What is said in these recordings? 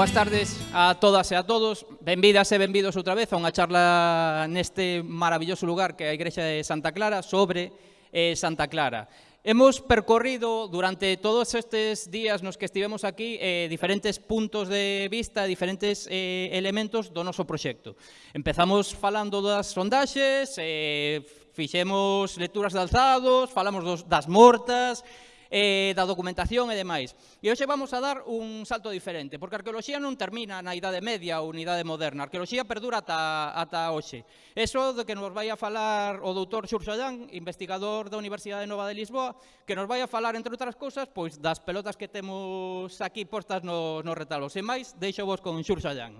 Boas tardes a todas e a todos. Benvidas e benvidos outra vez a unha charla neste maravilloso lugar que é a Igrexa de Santa Clara sobre eh, Santa Clara. Hemos percorrido durante todos estes días nos que estivemos aquí eh, diferentes puntos de vista, diferentes eh, elementos do noso proxecto. Empezamos falando das sondaxes, eh, fixemos lecturas de alzados, falamos dos, das mortas, eh, da documentación e demais. E hoxe vamos a dar un salto diferente, porque a arqueoloxía non termina na Idade Media ou na Idade Moderna. A arqueoloxía perdura ata, ata hoxe. Eso de que nos vai a falar o doutor Xurxoyán, investigador da Universidade Nova de Lisboa, que nos vai a falar, entre outras cousas, pois das pelotas que temos aquí postas no, no retalos. E máis, deixo vos con Xurxoyán.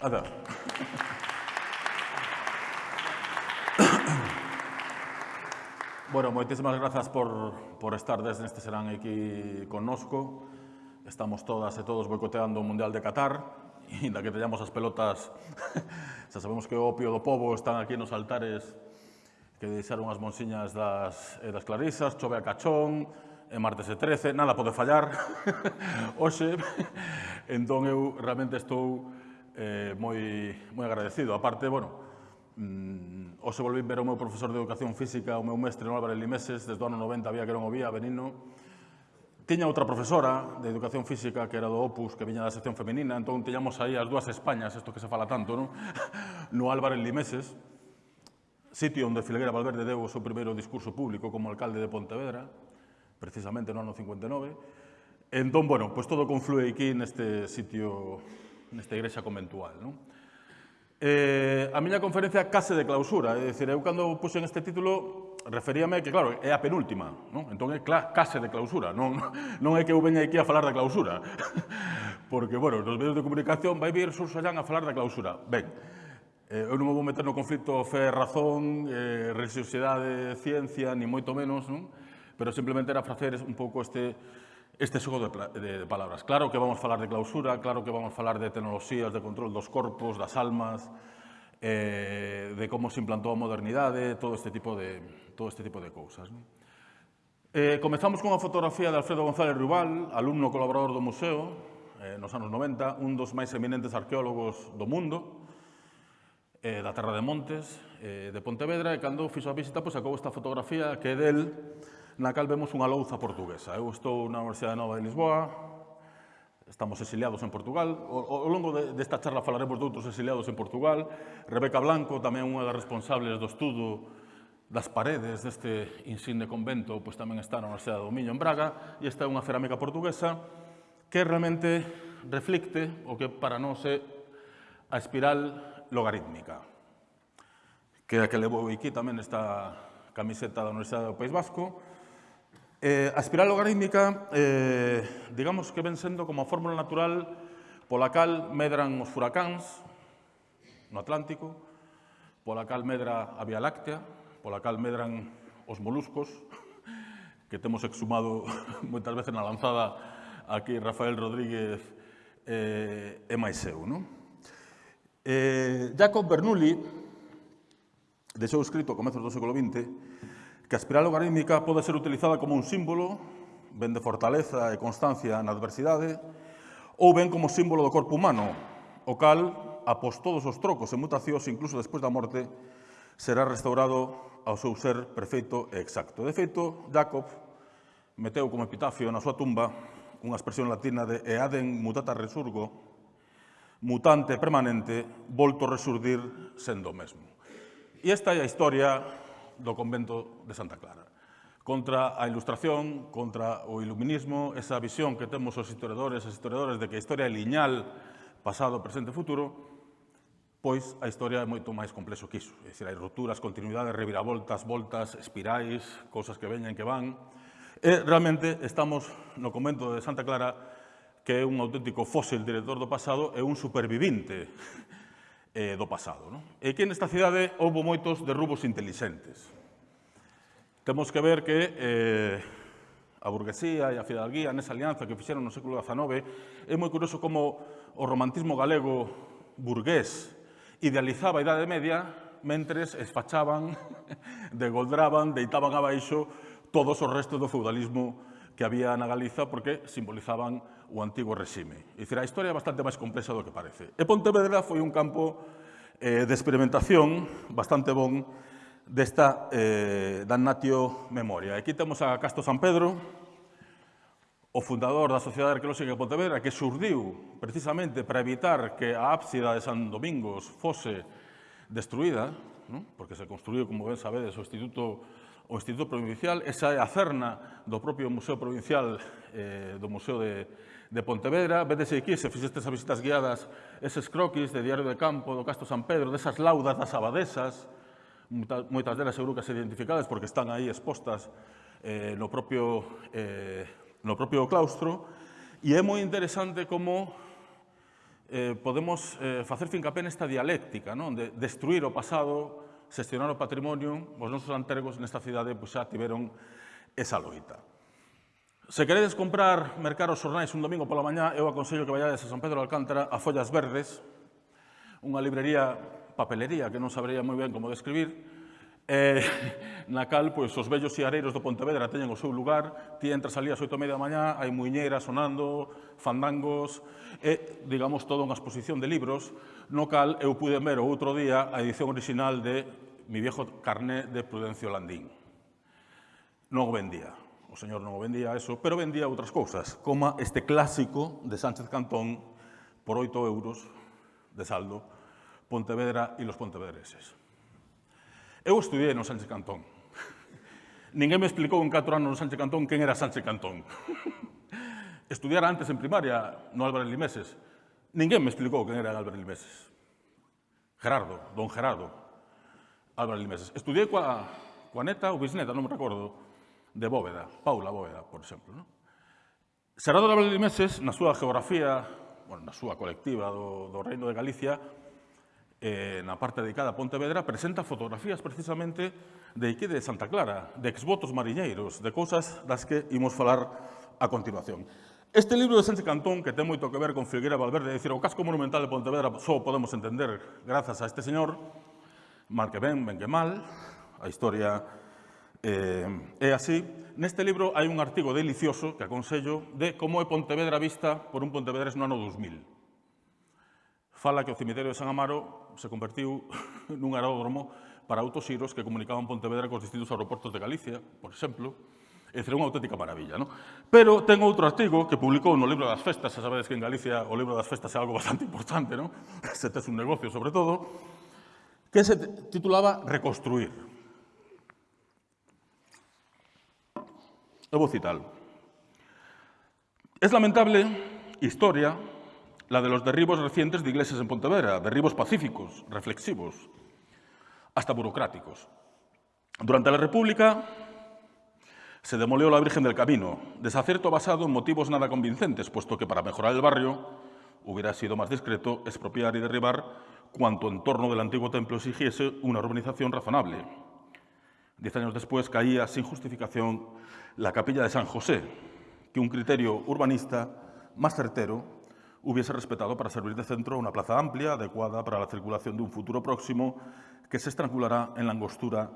A ver. Bueno, moitísimas grazas por, por estar desde este serán aquí connosco. Estamos todas e todos boicoteando o Mundial de Qatar, e da que teñamos as pelotas, xa sabemos que o opio do povo están aquí nos altares que deixaron as monsiñas das, eh, das clarisas, chove a cachón, e martes e 13, nada pode fallar hoxe, entón eu realmente estou eh, moi, moi agradecido. Aparte, bueno, Mm, hoxe volví ver o meu profesor de Educación Física, o meu mestre, no Álvarez Limeses, desde o ano 90 había que non o vía, Benino. Tiña outra profesora de Educación Física, que era do Opus, que viña da sección femenina, entón tiñamos aí as dúas Españas, isto que se fala tanto, non? no Álvarez Limeses, sitio onde Filguera Valverde deu o seu primeiro discurso público como alcalde de Pontevedra, precisamente no ano 59. Entón, bueno, pois todo conflue aquí neste sitio, nesta igrexa conventual, non? eh, a miña conferencia case de clausura, é dicir, eu cando puxen este título referíame que, claro, é a penúltima, non? entón é case de clausura, non, non é que eu veña aquí a falar da clausura, porque, bueno, nos medios de comunicación vai vir Sursallán a falar da clausura. Ben, eh, eu non me vou meter no conflito fe, razón, eh, religiosidade, ciencia, ni moito menos, non? pero simplemente era facer un pouco este este xogo de, de, de palabras. Claro que vamos falar de clausura, claro que vamos falar de tecnoloxías de control dos corpos, das almas, eh, de como se implantou a modernidade, todo este tipo de, todo este tipo de cousas. Non? Eh, comezamos cunha fotografía de Alfredo González Rubal, alumno colaborador do museo, eh, nos anos 90, un dos máis eminentes arqueólogos do mundo, eh, da Terra de Montes, eh, de Pontevedra, e cando fixo a visita, pois, sacou esta fotografía que é del na cal vemos unha louza portuguesa. Eu estou na Universidade Nova de Lisboa, estamos exiliados en Portugal. Ao longo desta charla falaremos de outros exiliados en Portugal. Rebeca Blanco, tamén unha das responsables do estudo das paredes deste insigne convento, pois tamén está na Universidade do Miño en Braga, e esta é unha cerámica portuguesa que realmente reflicte o que para nós é a espiral logarítmica. Que é a que levou aquí tamén esta camiseta da Universidade do País Vasco, Eh, a espiral logarítmica, eh, digamos que ven sendo como a fórmula natural pola cal medran os furacáns no Atlántico, pola cal medra a Vía Láctea, pola cal medran os moluscos, que temos exhumado moitas veces na lanzada aquí Rafael Rodríguez eh, e máis eu. Non? Eh, Jacob Bernoulli deixou escrito a comezos do século XX que a espiral logarítmica pode ser utilizada como un símbolo, ben de fortaleza e constancia na adversidade, ou ben como símbolo do corpo humano, o cal, após todos os trocos e mutacións, incluso despois da morte, será restaurado ao seu ser perfeito e exacto. De feito, Jacob meteu como epitafio na súa tumba unha expresión latina de «eadem mutata resurgo», mutante permanente, volto a resurdir sendo o mesmo. E esta é a historia do convento de Santa Clara. Contra a ilustración, contra o iluminismo, esa visión que temos os historiadores e historiadores de que a historia é liñal, pasado, presente e futuro, pois a historia é moito máis complexo que iso. É dicir, hai roturas, continuidades, reviravoltas, voltas, espirais, cousas que veñen que van. E realmente estamos no convento de Santa Clara que é un auténtico fósil director do pasado e un supervivinte eh, do pasado. Non? E que nesta cidade houve moitos derrubos intelixentes. Temos que ver que eh, a burguesía e a fidalguía nesa alianza que fixeron no século XIX é moi curioso como o romantismo galego burgués idealizaba a Idade Media mentres esfachaban, degoldraban, deitaban abaixo todos os restos do feudalismo que había na Galiza porque simbolizaban o antigo regime. É dicir, a historia é bastante máis complexa do que parece. E Pontevedra foi un campo eh, de experimentación bastante bon desta eh, Damnatio Memoria. Aquí temos a Casto San Pedro, o fundador da Sociedade Arqueolóxica de Pontevedra, que surdiu precisamente para evitar que a ábsida de San Domingos fose destruída, ¿no? porque se construiu, como ben sabedes, o Instituto o Instituto Provincial, esa é a cerna do propio Museo Provincial eh, do Museo de, de Pontevedra. Vedese aquí, se fixestes as visitas guiadas, eses croquis de Diario de Campo, do Casto San Pedro, desas laudas das abadesas, moitas delas seguro que se identificadas porque están aí expostas eh, no, propio, eh, no propio claustro. E é moi interesante como eh, podemos eh, facer fincapé nesta dialéctica, non? de destruir o pasado xestionar o patrimonio, os nosos antergos nesta cidade pois, xa tiveron esa loita. Se queredes comprar, mercar os xornais un domingo pola mañá, eu aconsello que vayades a San Pedro de Alcántara, a Follas Verdes, unha librería papelería que non sabría moi ben como describir, eh, na cal pois, os vellos siareiros do Pontevedra teñen o seu lugar, ti entras ali ás media da mañá, hai muiñeiras sonando, fandangos, e, digamos, toda unha exposición de libros, no cal eu pude ver o outro día a edición original de mi viejo carné de Prudencio Landín. Non o vendía, o señor non o vendía eso, pero vendía outras cousas, como este clásico de Sánchez Cantón por 8 euros de saldo, Pontevedra e los pontevedreses. Eu estudiei no Sánchez Cantón. Ninguén me explicou en 4 anos no Sánchez Cantón quen era Sánchez Cantón. Estudiara antes en primaria no Álvarez Limeses. Ninguén me explicou quen era Álvarez Limeses. Gerardo, don Gerardo, Álvarez Limeses. Estudiei coa, coa neta ou bisneta, non me recordo, de Bóveda, Paula Bóveda, por exemplo. Non? Gerardo de Limeses, na súa geografía, bueno, na súa colectiva do, do Reino de Galicia, eh, na parte dedicada a Pontevedra, presenta fotografías precisamente de aquí de Santa Clara, de exvotos mariñeiros, de cousas das que imos falar a continuación. Este libro de Sánchez Cantón, que ten moito que ver con Figuera Valverde, é dicir, o casco monumental de Pontevedra só podemos entender grazas a este señor, mal que ben, ben que mal, a historia eh, é así. Neste libro hai un artigo delicioso que aconsello de como é Pontevedra vista por un pontevedrés no ano 2000 fala que o cemiterio de San Amaro se convertiu nun aeródromo para autosiros que comunicaban Pontevedra cos distintos aeroportos de Galicia, por exemplo, e será unha auténtica maravilla. Non? Pero ten outro artigo que publicou no libro das festas, xa sabedes que en Galicia o libro das festas é algo bastante importante, non? se tes un negocio sobre todo, que se titulaba Reconstruir. Eu vou citar. Es lamentable historia la de los derribos recientes de iglesias en Pontevedra, derribos pacíficos, reflexivos, hasta burocráticos. Durante la República se demolió la Virgen del Camino, desacierto basado en motivos nada convincentes, puesto que para mejorar el barrio hubiera sido más discreto expropiar y derribar cuanto en torno del antiguo templo exigiese una urbanización razonable. Diez años después caía sin justificación la capilla de San José, que un criterio urbanista más certero hubiese respetado para servir de centro una plaza amplia, adecuada para la circulación de un futuro próximo, que se estrangulará en la angostura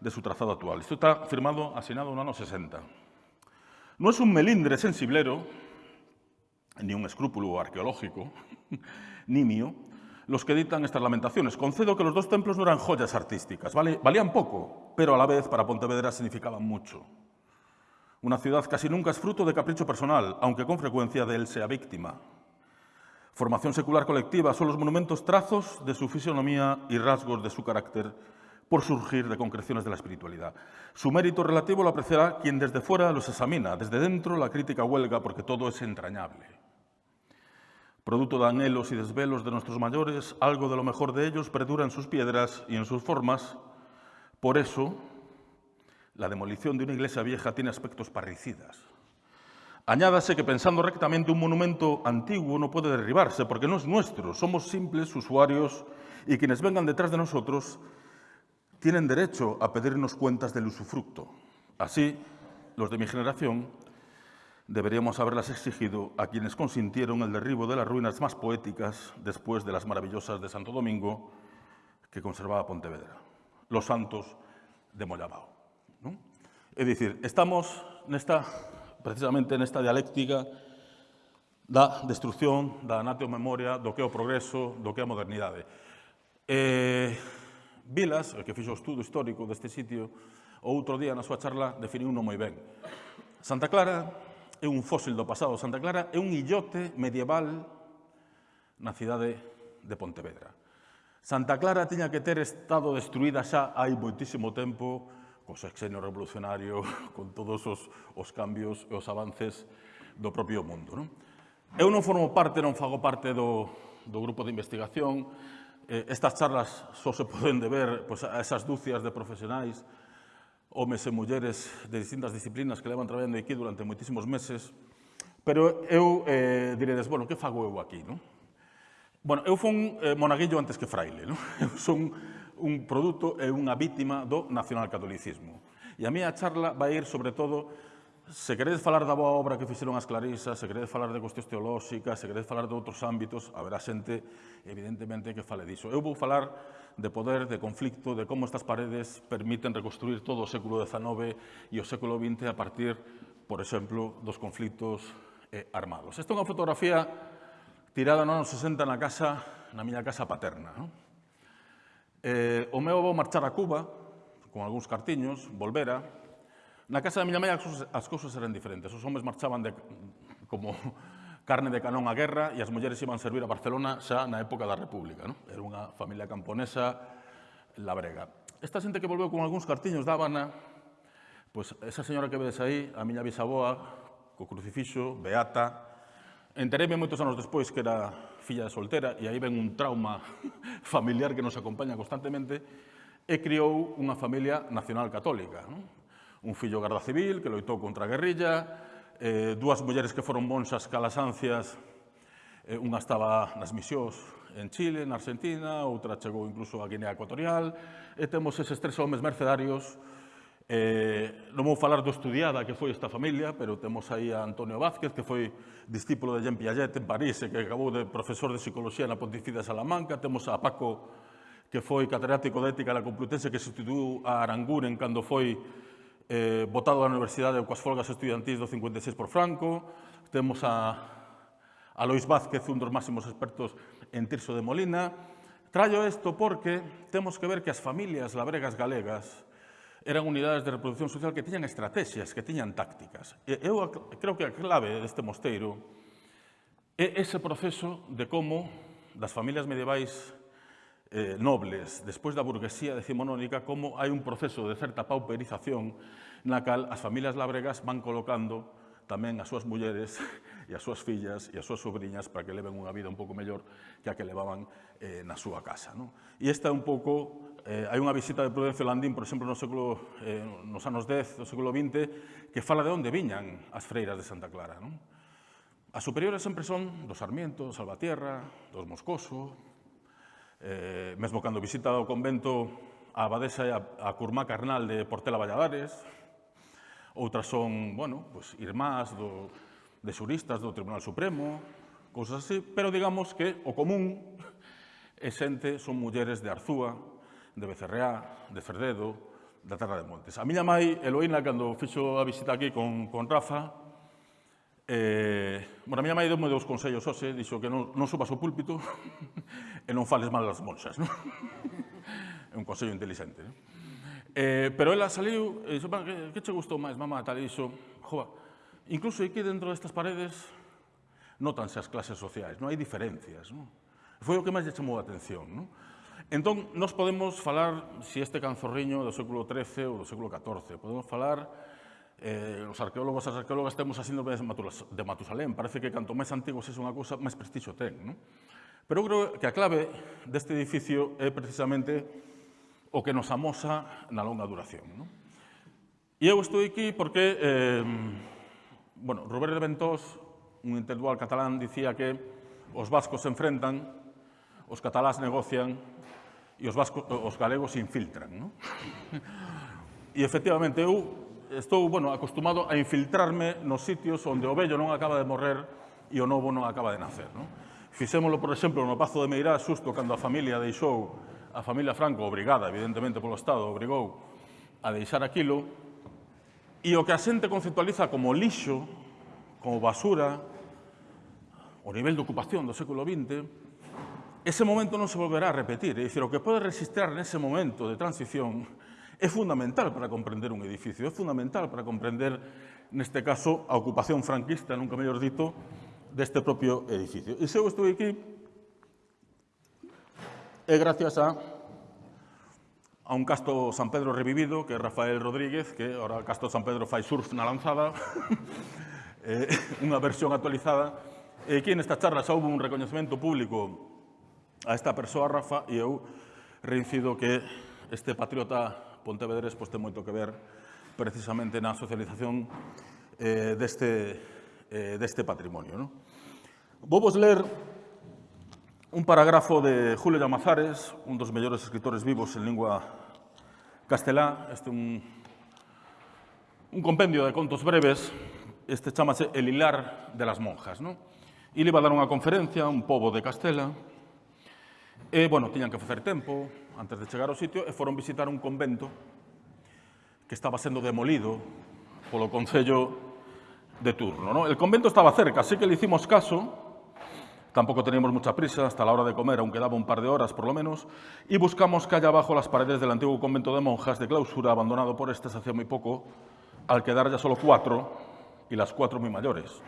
de su trazado actual. Esto está firmado, asignado en el año 60. No es un melindre sensiblero, ni un escrúpulo arqueológico, ni mío, los que dictan estas lamentaciones. Concedo que los dos templos no eran joyas artísticas, valían poco, pero a la vez para Pontevedra significaban mucho. Una ciudad casi nunca es fruto de capricho personal, aunque con frecuencia de él sea víctima. Formación secular colectiva son los monumentos trazos de su fisionomía y rasgos de su carácter por surgir de concreciones de la espiritualidad. Su mérito relativo lo apreciará quien desde fuera los examina, desde dentro la crítica huelga porque todo es entrañable. Producto de anhelos y desvelos de nuestros mayores, algo de lo mejor de ellos perdura en sus piedras y en sus formas. Por eso, la demolición de una iglesia vieja tiene aspectos parricidas. Añádase que pensando rectamente un monumento antiguo no puede derribarse porque no es nuestro, somos simples usuarios y quienes vengan detrás de nosotros tienen derecho a pedirnos cuentas del usufructo. Así, los de mi generación deberíamos haberlas exigido a quienes consintieron el derribo de las ruinas más poéticas después de las maravillosas de Santo Domingo que conservaba Pontevedra, los santos de Mollabao. ¿no? Es decir, estamos nesta, precisamente nesta dialéctica da destrucción da natio memoria do que é o progreso, do que é a modernidade. Eh, Vilas, que fixo o estudo histórico deste sitio, outro día na súa charla definiu non moi ben. Santa Clara é un fósil do pasado. Santa Clara é un illote medieval na cidade de Pontevedra. Santa Clara tiña que ter estado destruída xa hai moitísimo tempo co sexenio revolucionario, con todos os, os cambios e os avances do propio mundo. Non? Eu non formo parte, non fago parte do, do grupo de investigación. Eh, estas charlas só se poden deber pois, a esas dúcias de profesionais, homes e mulleres de distintas disciplinas que levan traballando aquí durante moitísimos meses. Pero eu eh, diredes, bueno, que fago eu aquí? Non? Bueno, eu fun eh, monaguillo antes que fraile. Non? Eu son un produto e unha vítima do nacionalcatolicismo. E a mía charla vai ir, sobre todo, se queredes falar da boa obra que fixeron as clarisas, se queredes falar de cuestións teolóxicas, se queredes falar de outros ámbitos, haberá xente, evidentemente, que fale diso. Eu vou falar de poder, de conflicto, de como estas paredes permiten reconstruir todo o século XIX e o século XX a partir, por exemplo, dos conflictos eh, armados. Esta é unha fotografía tirada nos 60 na casa, na miña casa paterna. Non? Eh, o meu avó marchara a Cuba, con algúns cartiños, volvera. Na casa da miña mãe as cousas eran diferentes. Os homes marchaban de, como carne de canón á guerra e as mulleres iban servir a Barcelona xa na época da República. Non? Era unha familia camponesa labrega. Esta xente que volveu con algúns cartiños da Habana, pois esa señora que vedes aí, a miña bisaboa, co crucifixo, beata, Enteréme moitos anos despois que era filla de soltera e aí ven un trauma familiar que nos acompaña constantemente e criou unha familia nacional católica. Non? Un fillo garda civil que loitou contra a guerrilla, eh, dúas mulleres que foron monxas calasancias, eh, unha estaba nas misións en Chile, na Argentina, outra chegou incluso a Guinea Ecuatorial, e temos eses tres homes mercedarios Eh, non vou falar do estudiada que foi esta familia, pero temos aí a Antonio Vázquez, que foi discípulo de Jean Piaget en París e que acabou de profesor de psicología na Pontificia de Salamanca. Temos a Paco, que foi catedrático de ética na Complutense, que sustituiu a Aranguren cando foi eh, votado á universidade coas folgas estudiantís do 56 por Franco. Temos a, a Lois Vázquez, un dos máximos expertos en Tirso de Molina. Traio isto porque temos que ver que as familias labregas galegas eran unidades de reproducción social que tiñan estrategias, que tiñan tácticas. E eu creo que a clave deste mosteiro é ese proceso de como das familias medievais eh, nobles, despois da burguesía decimonónica, como hai un proceso de certa pauperización na cal as familias labregas van colocando tamén as súas mulleres e as súas fillas e as súas sobrinhas para que leven unha vida un pouco mellor que a que levaban eh, na súa casa. Non? E esta é un pouco eh, hai unha visita de Prudencio Landín, por exemplo, no século, eh, nos anos 10 do século XX, que fala de onde viñan as freiras de Santa Clara. Non? As superiores sempre son do Sarmiento, do Salvatierra, dos Moscoso, eh, mesmo cando visita o convento a abadesa e a, a curmá carnal de Portela Valladares, outras son, bueno, pues, irmás do, de xuristas do Tribunal Supremo, cousas así, pero digamos que o común é xente, son mulleres de Arzúa, de Becerreá, de Ferdedo, da Terra de Montes. A miña mãe, Eloína, cando fixo a visita aquí con, con Rafa, eh, bueno, a miña mãe deu-me dous consellos hoxe, dixo que non, non subas o púlpito e non fales mal das monxas. Non? é un consello inteligente. Non? Eh, pero ela saliu e dixo, que, que che gustou máis, mamá? Tal, e dixo, joa, incluso aquí dentro destas paredes notanse as clases sociais, non hai diferencias. Non? Foi o que máis lle chamou a atención. Non? Entón, nos podemos falar, se si este canzorriño do século XIII ou do século XIV, podemos falar, eh, os arqueólogos e as arqueólogas temos a síndrome de Matusalén, parece que canto máis antigo é unha cousa, máis prestixo ten. Non? Pero eu creo que a clave deste edificio é precisamente o que nos amosa na longa duración. Non? E eu estou aquí porque, eh, bueno, Robert de Ventós, un intelectual catalán, dicía que os vascos se enfrentan, os catalás negocian, e os, vasco, os galegos se infiltran. Non? E efectivamente eu estou bueno, acostumado a infiltrarme nos sitios onde o vello non acaba de morrer e o novo non acaba de nacer. Non? Fixémolo, por exemplo, no Pazo de Meirás, xusto cando a familia deixou, a familia Franco, obrigada, evidentemente, polo Estado, obrigou a deixar aquilo, e o que a xente conceptualiza como lixo, como basura, o nivel de ocupación do século XX, ese momento non se volverá a repetir. É dicir, o que pode resistir nese momento de transición é fundamental para comprender un edificio, é fundamental para comprender, neste caso, a ocupación franquista, nunca mellor dito, deste propio edificio. E se eu estou aquí, é gracias a, a un casto San Pedro revivido, que é Rafael Rodríguez, que ahora o casto San Pedro fai surf na lanzada, eh, unha versión actualizada, e aquí nesta charla xa houve un recoñecemento público a esta persoa, Rafa, e eu reincido que este patriota pontevedrés pois, ten moito que ver precisamente na socialización eh, deste, eh, deste patrimonio. Non? Vou vos ler un parágrafo de Julio Llamazares, un dos mellores escritores vivos en lingua castelá. Este un, un compendio de contos breves. Este chamase El hilar de las monjas. ¿no? E le va a dar unha conferencia a un pobo de Castela e, bueno, tiñan que facer tempo antes de chegar ao sitio, e foron visitar un convento que estaba sendo demolido polo Concello de turno. ¿no? El convento estaba cerca, así que le hicimos caso, tampouco teníamos mucha prisa, hasta la hora de comer, aunque daba un par de horas por lo menos, y buscamos calle abajo las paredes del antiguo convento de monjas de clausura, abandonado por estas hacía muy poco, al quedar ya solo cuatro, y las cuatro muy mayores.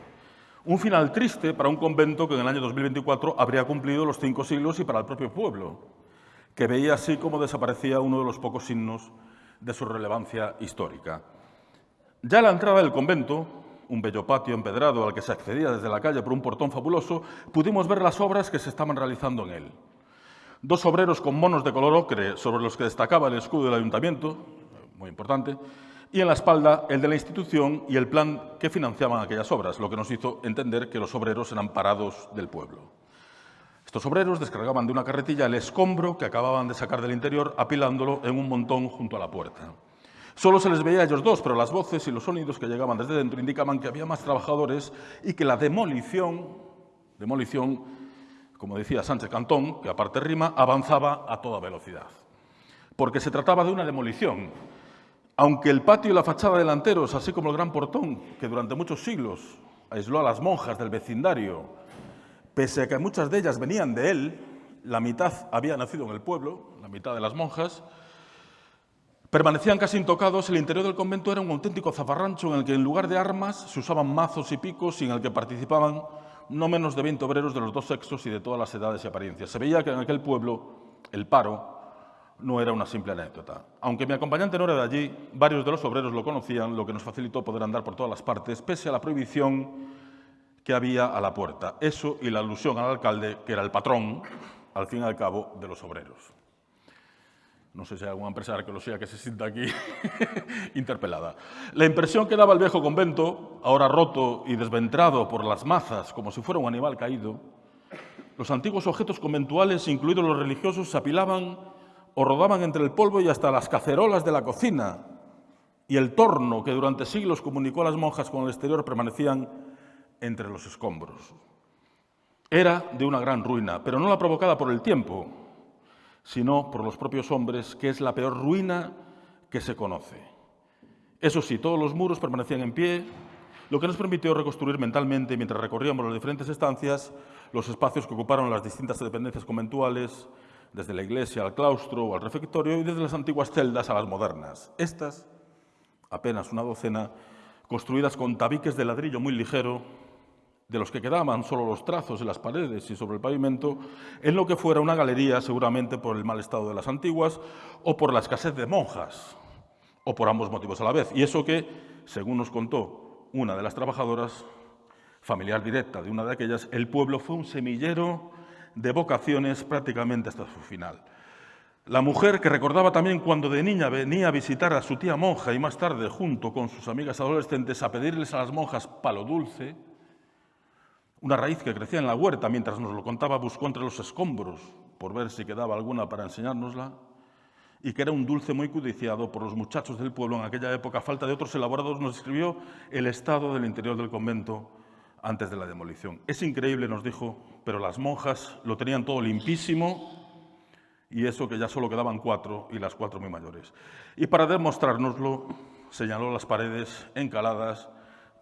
Un final triste para un convento que en el año 2024 habría cumplido los cinco siglos y para el propio pueblo, que veía así como desaparecía uno de los pocos signos de su relevancia histórica. Ya a la entrada del convento, un bello patio empedrado al que se accedía desde la calle por un portón fabuloso, pudimos ver las obras que se estaban realizando en él. Dos obreros con monos de color ocre sobre los que destacaba el escudo del ayuntamiento, muy importante, y en la espalda el de la institución y el plan que financiaban aquellas obras, lo que nos hizo entender que los obreros eran parados del pueblo. Estos obreros descargaban de una carretilla el escombro que acababan de sacar del interior, apilándolo en un montón junto a la puerta. Solo se les veía a ellos dos, pero las voces y los sonidos que llegaban desde dentro indicaban que había más trabajadores y que la demolición, demolición, como decía Sánchez Cantón, que aparte rima, avanzaba a toda velocidad. Porque se trataba de una demolición, aunque el patio y la fachada delanteros, así como el gran portón, que durante muchos siglos aisló a las monjas del vecindario, pese a que muchas de ellas venían de él, la mitad había nacido en el pueblo, la mitad de las monjas, permanecían casi intocados, el interior del convento era un auténtico zafarrancho en el que en lugar de armas se usaban mazos y picos y en el que participaban no menos de 20 obreros de los dos sexos y de todas las edades y apariencias. Se veía que en aquel pueblo el paro no era una simple anécdota. Aunque mi acompañante no era de allí, varios de los obreros lo conocían, lo que nos facilitó poder andar por todas las partes, pese a la prohibición que había a la puerta. Eso y la alusión al alcalde, que era el patrón, al fin y al cabo, de los obreros. No sé si hay algún empresario que lo que se sienta aquí interpelada. La impresión que daba el viejo convento, ahora roto y desventrado por las mazas, como si fuera un animal caído, los antiguos objetos conventuales, incluidos los religiosos, se apilaban o rodaban entre el polvo y hasta las cacerolas de la cocina y el torno que durante siglos comunicó a las monjas con el exterior permanecían entre los escombros. Era de una gran ruina, pero no la provocada por el tiempo, sino por los propios hombres, que es la peor ruina que se conoce. Eso sí, todos los muros permanecían en pie, lo que nos permitió reconstruir mentalmente, mientras recorríamos las diferentes estancias, los espacios que ocuparon las distintas dependencias conventuales, desde la iglesia al claustro o al refectorio y desde las antiguas celdas a las modernas. Estas, apenas una docena, construidas con tabiques de ladrillo muy ligero, de los que quedaban solo los trazos en las paredes y sobre el pavimento, en lo que fuera una galería seguramente por el mal estado de las antiguas o por la escasez de monjas, o por ambos motivos a la vez. Y eso que, según nos contó una de las trabajadoras, familiar directa de una de aquellas, el pueblo fue un semillero de vocaciones prácticamente hasta su final. La mujer que recordaba también cuando de niña venía a visitar a su tía monja y más tarde, junto con sus amigas adolescentes, a pedirles a las monjas palo dulce, una raíz que crecía en la huerta mientras nos lo contaba, buscó entre los escombros por ver si quedaba alguna para enseñárnosla, y que era un dulce muy codiciado por los muchachos del pueblo en aquella época, falta de otros elaborados, nos escribió el estado del interior del convento antes de la demolición. Es increíble, nos dijo, pero las monjas lo tenían todo limpísimo y eso que ya solo quedaban cuatro y las cuatro muy mayores. Y para demostrárnoslo, señaló las paredes encaladas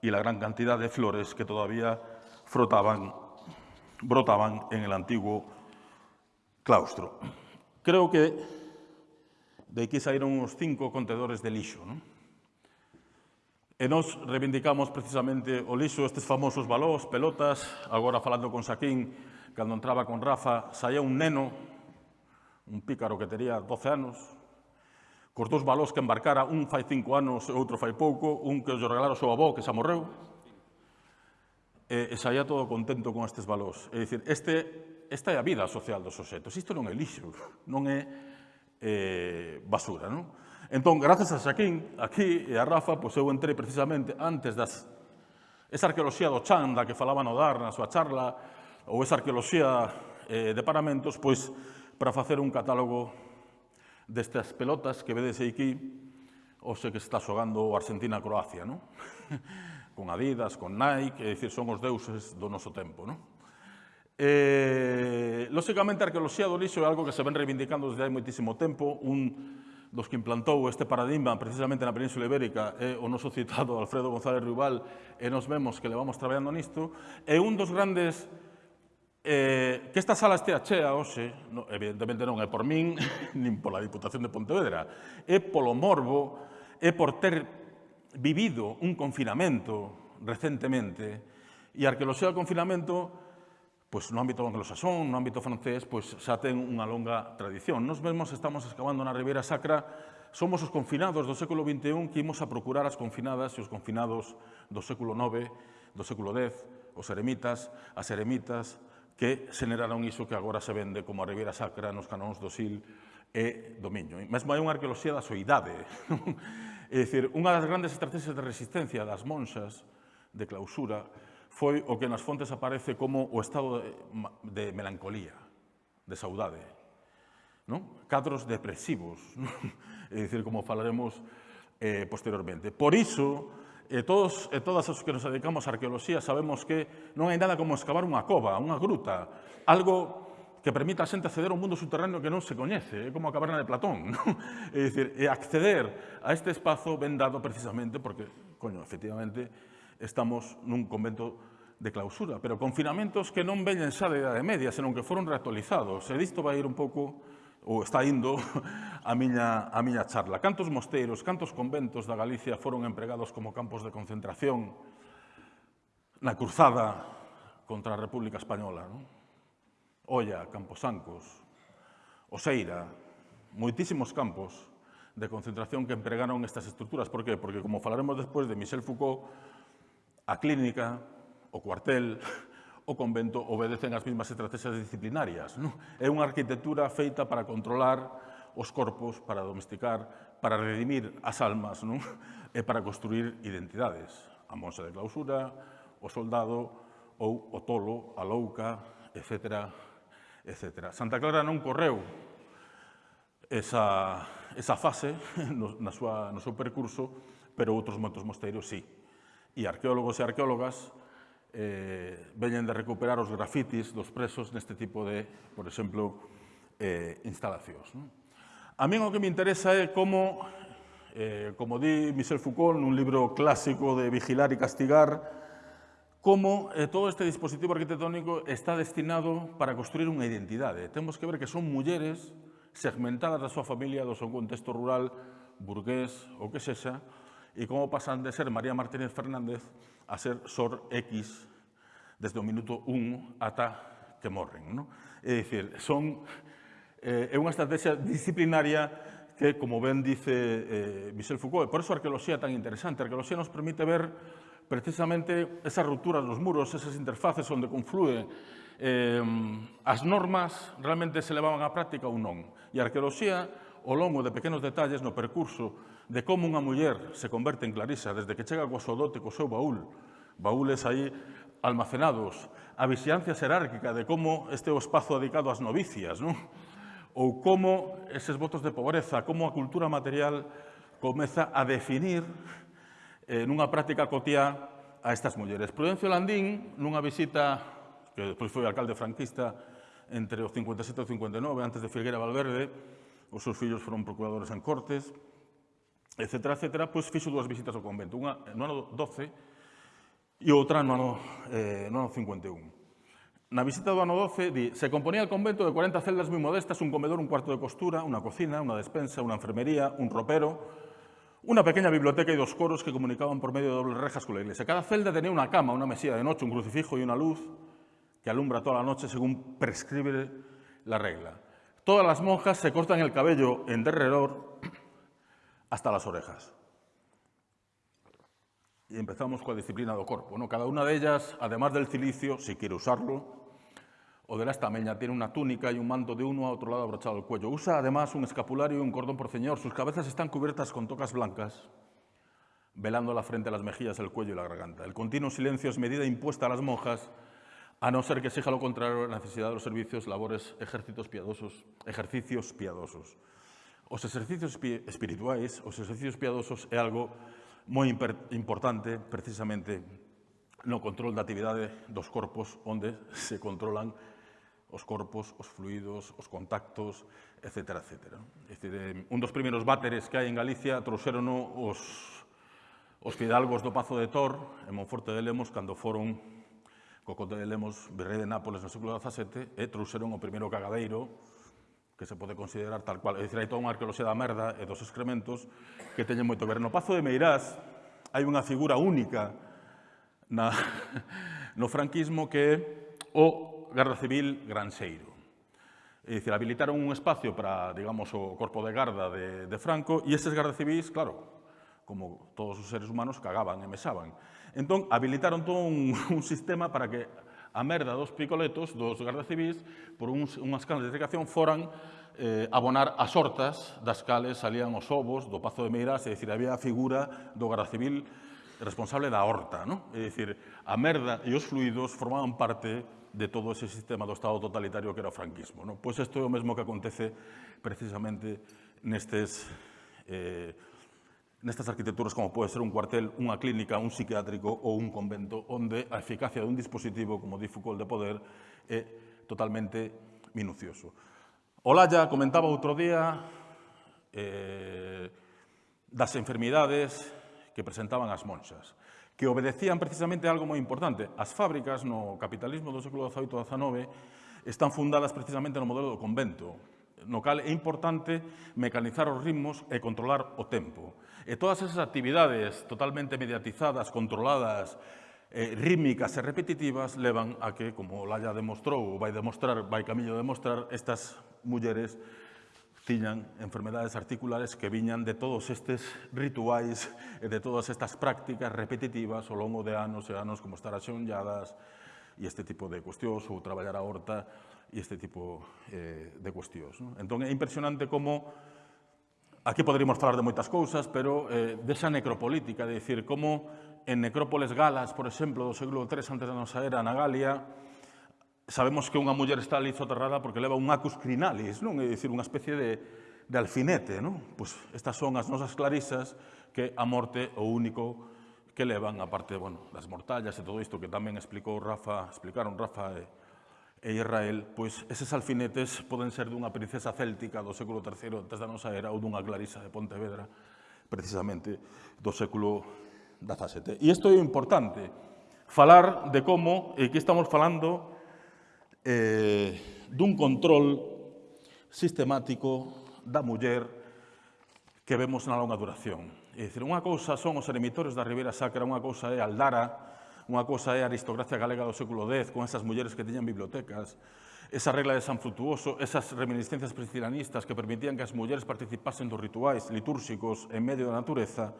y la gran cantidad de flores que todavía frotaban brotaban en el antiguo claustro. Creo que de aquí saíron uns cinco contedores de lixo. Non? E nós reivindicamos precisamente o lixo, estes famosos balós, pelotas. Agora, falando con Saquín, cando entraba con Rafa, saía un neno, un pícaro que tería 12 anos, cos dous balós que embarcara, un fai cinco anos e outro fai pouco, un que os regalara o seu avó, que xa morreu, e, e saía todo contento con estes balós. É dicir, este, esta é a vida social dos objetos, isto non é lixo, non é eh, basura, non? Entón, gracias a Xaquín, aquí e a Rafa, pois eu entrei precisamente antes das esa arqueoloxía do Chan da que falaba no Dar na súa charla ou esa arqueoloxía eh, de paramentos, pois para facer un catálogo destas pelotas que vedes aquí hoxe que está xogando Argentina-Croacia, non? con Adidas, con Nike, é dicir, son os deuses do noso tempo, non? Eh, lóxicamente, a arqueoloxía do lixo é algo que se ven reivindicando desde hai moitísimo tempo, un dos que implantou este paradigma precisamente na Península Ibérica é o noso citado Alfredo González Rival e nos vemos que levamos traballando nisto. É un dos grandes eh, que esta sala estea chea hoxe no, evidentemente non é por min nin pola Diputación de Pontevedra é polo morbo é por ter vivido un confinamento recentemente e a arqueoloxía do o confinamento pois no ámbito anglosaxón, no ámbito francés, pois xa ten unha longa tradición. Nos mesmos estamos excavando na Ribeira Sacra, somos os confinados do século XXI que imos a procurar as confinadas e os confinados do século IX, do século X, os eremitas, as eremitas, que xeneraron iso que agora se vende como a Ribeira Sacra nos canóns do Sil e do Miño. Mesmo hai unha arqueoloxía da soidade. é dicir, unha das grandes estrategias de resistencia das monxas de clausura foi o que nas fontes aparece como o estado de, de melancolía, de saudade. Non? Cadros depresivos, non? é dicir, como falaremos eh, posteriormente. Por iso, eh, todos e eh, todas os que nos dedicamos á arqueoloxía sabemos que non hai nada como excavar unha cova, unha gruta, algo que permita a xente acceder a un mundo subterráneo que non se coñece, é como a caverna de Platón. Non? É dicir, e acceder a este espazo vendado precisamente porque, coño, efectivamente, estamos nun convento de clausura, pero confinamentos que non veñen xa de idade media, senón que foron reactualizados. E disto vai ir un pouco, ou está indo, a miña, a miña charla. Cantos mosteiros, cantos conventos da Galicia foron empregados como campos de concentración na cruzada contra a República Española. Non? Olla, Camposancos, Oseira, moitísimos campos de concentración que empregaron estas estruturas. Por qué? Porque, como falaremos despois de Michel Foucault, A clínica, o cuartel, o convento obedecen as mesmas estrategias disciplinarias. Non? É unha arquitectura feita para controlar os corpos, para domesticar, para redimir as almas non? e para construir identidades. A monxa de clausura, o soldado ou o tolo, a louca, etc. etc. Santa Clara non correu esa, esa fase no, na súa, no seu percurso, pero outros moitos mosteiros sí e arqueólogos e arqueólogas eh, veñen de recuperar os grafitis dos presos neste tipo de, por exemplo, eh, instalacións. Non? A min o que me interesa é como, eh, como di Michel Foucault nun libro clásico de Vigilar e Castigar, como eh, todo este dispositivo arquitectónico está destinado para construir unha identidade. Temos que ver que son mulleres segmentadas da súa familia, do seu contexto rural, burgués ou que sexa, y cómo pasan de ser María Martínez Fernández a ser Sor X desde o minuto 1 ata que morren. Non? É dicir, son, eh, é unha estrategia disciplinaria que, como ben dice eh, Michel Foucault, por eso a arqueoloxía é tan interesante. A arqueoloxía nos permite ver precisamente esas rupturas dos muros, esas interfaces onde conflúe eh, as normas realmente se levaban á práctica ou non. E a arqueoloxía, ao longo de pequenos detalles no percurso de como unha muller se converte en Clarisa desde que chega coa súa dote, co seu baúl, baúles aí almacenados, a vixiancia xerárquica de como este é o espazo dedicado ás novicias, non? ou como eses votos de pobreza, como a cultura material comeza a definir eh, nunha práctica cotía a estas mulleres. Prudencio Landín, nunha visita, que despois foi alcalde franquista entre o 57 e o 59, antes de Figuera Valverde, os seus fillos foron procuradores en Cortes, etc., etc., pois fixo dúas visitas ao convento. Unha no ano 12 e outra no ano, eh, no ano 51. Na visita do ano 12, di, se componía el convento de 40 celdas moi modestas, un comedor, un cuarto de costura, unha cocina, unha despensa, unha enfermería, un ropero, unha pequeña biblioteca e dos coros que comunicaban por medio de dobles rejas con la iglesia. Cada celda tenía unha cama, unha mesilla de noche, un crucifijo e unha luz que alumbra toda la noche según prescribe la regla. Todas las monjas se cortan el cabello en derredor hasta las orejas. Y empezamos coa disciplina do corpo. ¿no? Cada unha de ellas, además del cilicio, si quiere usarlo, O de la estameña tiene una túnica y un manto de uno a otro lado abrochado al cuello. Usa además un escapulario y un cordón por ceñor. Sus cabezas están cubiertas con tocas blancas, velando la frente, las mejillas, el cuello y la garganta. El continuo silencio es medida impuesta a las monjas, a no ser que exija lo contrario la necesidad de los servicios, labores, ejércitos piadosos, ejercicios piadosos. Os exercicios espirituais, os exercicios piadosos é algo moi importante precisamente no control da actividade dos corpos onde se controlan os corpos, os fluidos, os contactos, etc. etc. É dicir, eh, un dos primeiros váteres que hai en Galicia trouxeron os, os fidalgos do Pazo de Tor, en Monforte de Lemos, cando foron co conde de Lemos, virrei de Nápoles no século XVII, e trouxeron o primeiro cagadeiro que se pode considerar tal cual. É dicir, hai toda unha arqueoloxía da merda e dos excrementos que teñen moito ver. No Pazo de Meirás hai unha figura única na, no franquismo que é o Garda Civil Granxeiro. É dicir, habilitaron un espacio para, digamos, o corpo de garda de, de Franco e eses garda civis, claro, como todos os seres humanos, cagaban e mesaban. Entón, habilitaron todo un, un sistema para que a merda dos picoletos, dos gardas civis, por uns, unhas canas de secación foran eh, abonar as hortas das cales salían os ovos do Pazo de Meirás, é dicir, había a figura do garda civil responsable da horta, non? É dicir, a merda e os fluidos formaban parte de todo ese sistema do Estado totalitario que era o franquismo. Non? Pois isto é o mesmo que acontece precisamente nestes eh, nestas arquitecturas como pode ser un cuartel, unha clínica, un psiquiátrico ou un convento, onde a eficacia dun dispositivo, como di Foucault de poder, é totalmente minucioso. Olalla comentaba outro día eh, das enfermidades que presentaban as monxas que obedecían precisamente a algo moi importante. As fábricas no capitalismo do século XVIII e XIX están fundadas precisamente no modelo do convento, no cal é importante mecanizar os ritmos e controlar o tempo. E todas esas actividades totalmente mediatizadas, controladas, eh, rítmicas e repetitivas levan a que, como Laia demostrou, ou vai demostrar, vai camiño de demostrar, estas mulleres tiñan enfermedades articulares que viñan de todos estes rituais e de todas estas prácticas repetitivas ao longo de anos e anos como estar axonlladas e este tipo de cuestións ou traballar a horta e este tipo eh, de cuestións. Non? Entón é impresionante como Aquí poderíamos falar de moitas cousas, pero eh, desa necropolítica, de decir, como en necrópoles galas, por exemplo, do século III antes da nosa era, na Galia, sabemos que unha muller está ali soterrada porque leva un acus crinalis, non? É dicir, unha especie de, de alfinete, non? Pois estas son as nosas clarisas que a morte o único que levan, aparte, bueno, das mortallas e todo isto que tamén explicou Rafa, explicaron Rafa e, e Israel, pois eses alfinetes poden ser dunha princesa céltica do século III antes da nosa era ou dunha clarisa de Pontevedra, precisamente do século XVII. E isto é importante, falar de como, e que estamos falando eh, dun control sistemático da muller que vemos na longa duración. É dicir, unha cousa son os eremitorios da Ribeira Sacra, unha cousa é Aldara, Unha cosa é a aristocracia galega do século X, con esas mulleres que teñan bibliotecas, esa regla de San Frutuoso, esas reminiscencias priscilanistas que permitían que as mulleres participasen dos rituais litúrxicos en medio da natureza,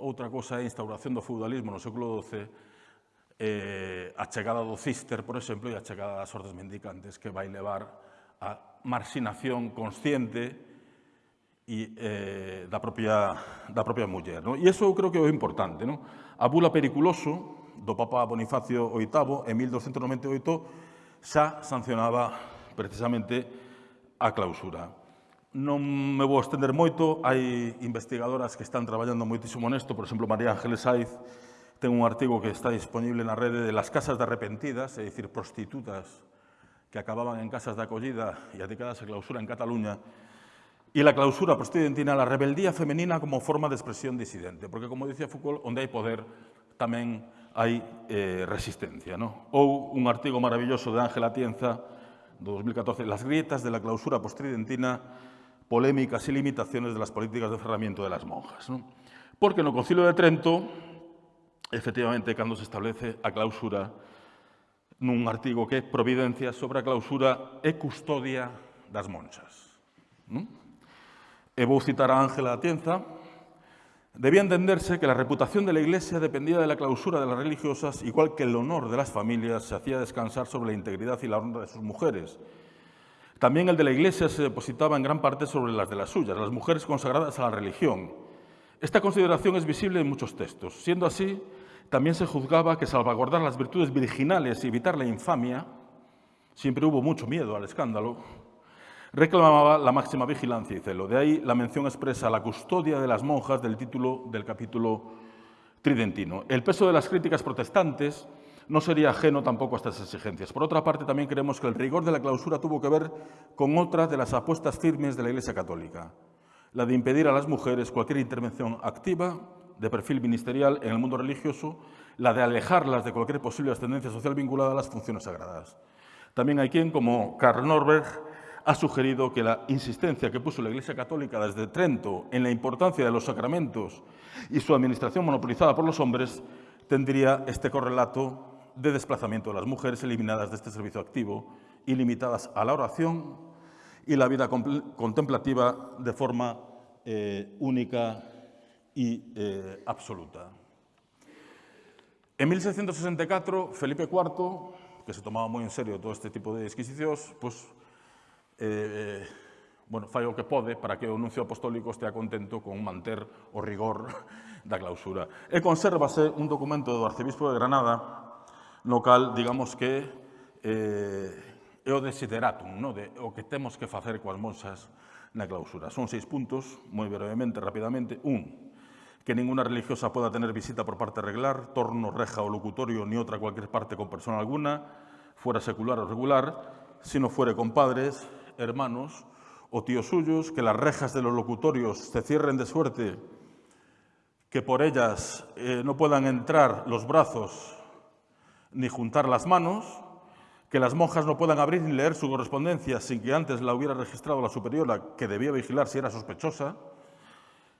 outra cosa é a instauración do feudalismo no século XII, eh, a chegada do cister, por exemplo, e a chegada das ordes mendicantes que vai levar a marxinación consciente e, eh, da, propia, da propia muller. No? E iso eu creo que é o importante. No? A bula periculoso, do Papa Bonifacio VIII en 1298 xa sancionaba precisamente a clausura. Non me vou estender moito, hai investigadoras que están traballando moitísimo nesto, por exemplo, María Ángeles Saiz ten un artigo que está disponible na rede de las casas de arrepentidas, é dicir, prostitutas que acababan en casas de acollida e adicadas a clausura en Cataluña, e la clausura presidentina, la rebeldía femenina como forma de expresión disidente. Porque, como dicía Foucault, onde hai poder tamén hai eh, resistencia. No? Ou un artigo maravilloso de Ángela Tienza, do 2014, Las grietas de la clausura postridentina, polémicas y limitaciones de las políticas de ferramiento de las monjas. No? Porque no Concilio de Trento, efectivamente, cando se establece a clausura, nun artigo que é Providencia sobre a clausura e custodia das monxas. Non? E vou citar a Ángela Atienza, Debía entenderse que la reputación de la Iglesia dependía de la clausura de las religiosas, igual que el honor de las familias se hacía descansar sobre la integridad y la honra de sus mujeres. También el de la Iglesia se depositaba en gran parte sobre las de las suyas, las mujeres consagradas a la religión. Esta consideración es visible en muchos textos. Siendo así, también se juzgaba que salvaguardar las virtudes virginales y evitar la infamia, siempre hubo mucho miedo al escándalo, reclamaba la máxima vigilancia y celo. De ahí la mención expresa a la custodia de las monjas del título del capítulo tridentino. El peso de las críticas protestantes no sería ajeno tampoco a estas exigencias. Por otra parte, también creemos que el rigor de la clausura tuvo que ver con otra de las apuestas firmes de la Iglesia Católica, la de impedir a las mujeres cualquier intervención activa de perfil ministerial en el mundo religioso, la de alejarlas de cualquier posible ascendencia social vinculada a las funciones sagradas. También hay quien, como Karl Norberg, ha sugerido que la insistencia que puso la Iglesia Católica desde Trento en la importancia de los sacramentos y su administración monopolizada por los hombres tendría este correlato de desplazamiento de las mujeres eliminadas de este servicio activo y limitadas a la oración y la vida contemplativa de forma eh, única y eh, absoluta. En 1664, Felipe IV, que se tomaba muy en serio todo este tipo de exquisicións, pues, eh, bueno, fai o que pode para que o nuncio apostólico estea contento con manter o rigor da clausura. E consérvase un documento do arcebispo de Granada no cal, digamos que, eh, é o desideratum, no? de, o que temos que facer coas monxas na clausura. Son seis puntos, moi brevemente, rapidamente. Un, que ninguna religiosa poda tener visita por parte reglar, torno, reja o locutorio, ni outra cualquier parte con persona alguna, fuera secular ou regular, si no fuere con padres, hermanos o tíos suyos, que las rejas de los locutorios se cierren de suerte que por ellas eh, no puedan entrar los brazos ni juntar las manos, que las monjas no puedan abrir ni leer su correspondencia sin que antes la hubiera registrado la superiora, que debía vigilar si era sospechosa.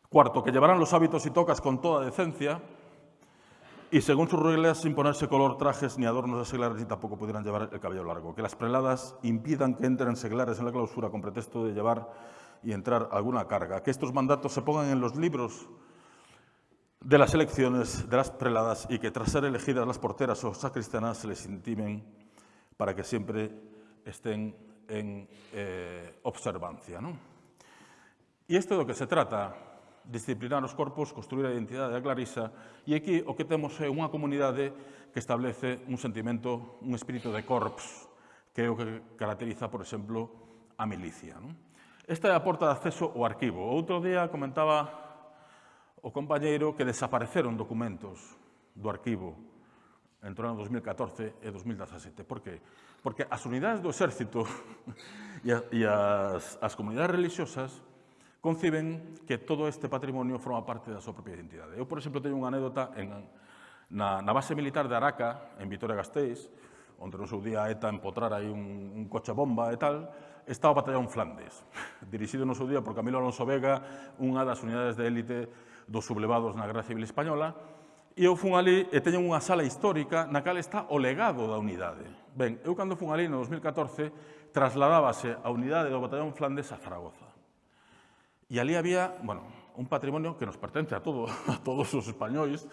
Cuarto, que llevarán los hábitos y tocas con toda decencia, y según sus reglas, sin ponerse color, trajes ni adornos de seglares, y tampoco pudieran llevar el cabello largo. Que las preladas impidan que entren seglares en la clausura con pretexto de llevar y entrar alguna carga. Que estos mandatos se pongan en los libros de las elecciones de las preladas y que tras ser elegidas las porteras o sacristanas se les intimen para que siempre estén en eh, observancia. ¿no? Y esto de lo que se trata disciplinar os corpos, construir a identidade da Clarisa, e aquí o que temos é unha comunidade que establece un sentimento, un espírito de corps, que é o que caracteriza, por exemplo, a milicia. Non? Esta é a porta de acceso ao arquivo. Outro día comentaba o compañeiro que desapareceron documentos do arquivo entre o ano 2014 e 2017. Por que? Porque as unidades do exército e as, as comunidades religiosas conciben que todo este patrimonio forma parte da súa propia identidade. Eu, por exemplo, teño unha anécdota en, na, na base militar de Araca, en Vitoria-Gasteiz, onde no seu día ETA empotrara aí un, un coche bomba e tal, estaba o batallón Flandes, dirixido no seu día por Camilo Alonso Vega, unha das unidades de élite dos sublevados na Guerra Civil Española, e eu fun ali e teño unha sala histórica na cal está o legado da unidade. Ben, eu cando fun ali no 2014 trasladábase a unidade do batallón Flandes a Zaragoza. Y ali había, bueno, un patrimonio que nos pertence a, todo, a todos os españois,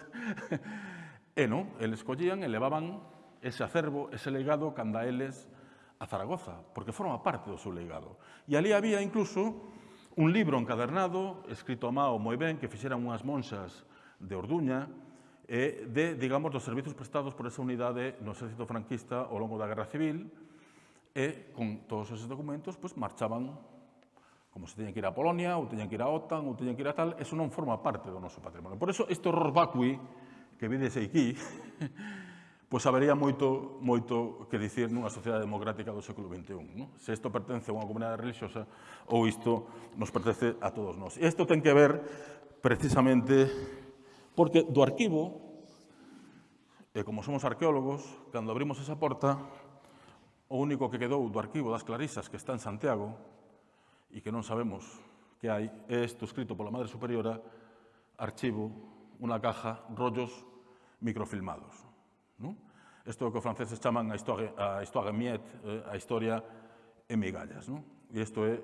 e non, eles collían e levaban ese acervo, ese legado, canda eles a Zaragoza, porque forma parte do seu legado. E ali había incluso un libro encadernado, escrito a Mao moi ben, que fixeran unhas monxas de Orduña, e de, digamos, dos servizos prestados por esa unidade no exército franquista ao longo da Guerra Civil, e con todos esos documentos, pues, marchaban como se teñen que ir a Polonia, ou teñen que ir a OTAN, ou teñen que ir a tal, eso non forma parte do noso patrimonio. Por eso, este horror vacui que vides aquí, pois habería moito, moito que dicir nunha sociedade democrática do século XXI. Non? Se isto pertence a unha comunidade religiosa ou isto nos pertence a todos nós. E isto ten que ver precisamente porque do arquivo, e como somos arqueólogos, cando abrimos esa porta, o único que quedou do arquivo das Clarisas que está en Santiago e que non sabemos que hai, é isto escrito pola Madre Superiora, archivo, unha caja, rollos microfilmados. Non? Isto é o que os franceses chaman a historia, a historia miet, eh, a historia en migallas. Non? E isto é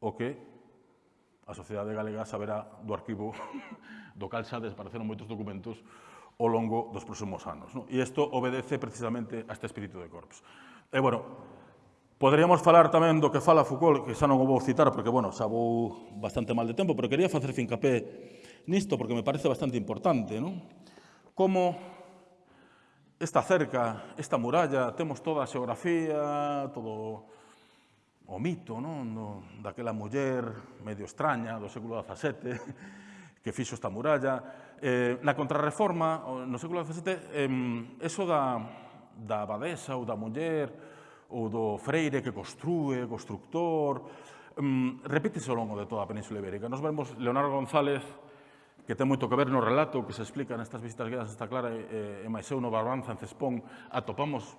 o que a sociedade galega saberá do arquivo do cal xa desapareceron moitos documentos ao longo dos próximos anos. Non? E isto obedece precisamente a este espírito de corpus. E, bueno, Poderíamos falar tamén do que fala Foucault, que xa non o vou citar, porque, bueno, xa vou bastante mal de tempo, pero quería facer fincapé nisto, porque me parece bastante importante, non? Como esta cerca, esta muralla, temos toda a xeografía, todo o mito, non? No, daquela muller medio extraña do século XVII que fixo esta muralla. Eh, na contrarreforma, no século XVII, eh, eso da, da abadesa ou da muller, ou do Freire que construe, constructor, um, repítese ao longo de toda a Península Ibérica. Nos vemos Leonardo González, que ten moito que ver no relato que se explica nestas visitas guiadas está clara e, e máis eu no Barbanza en Cespón atopamos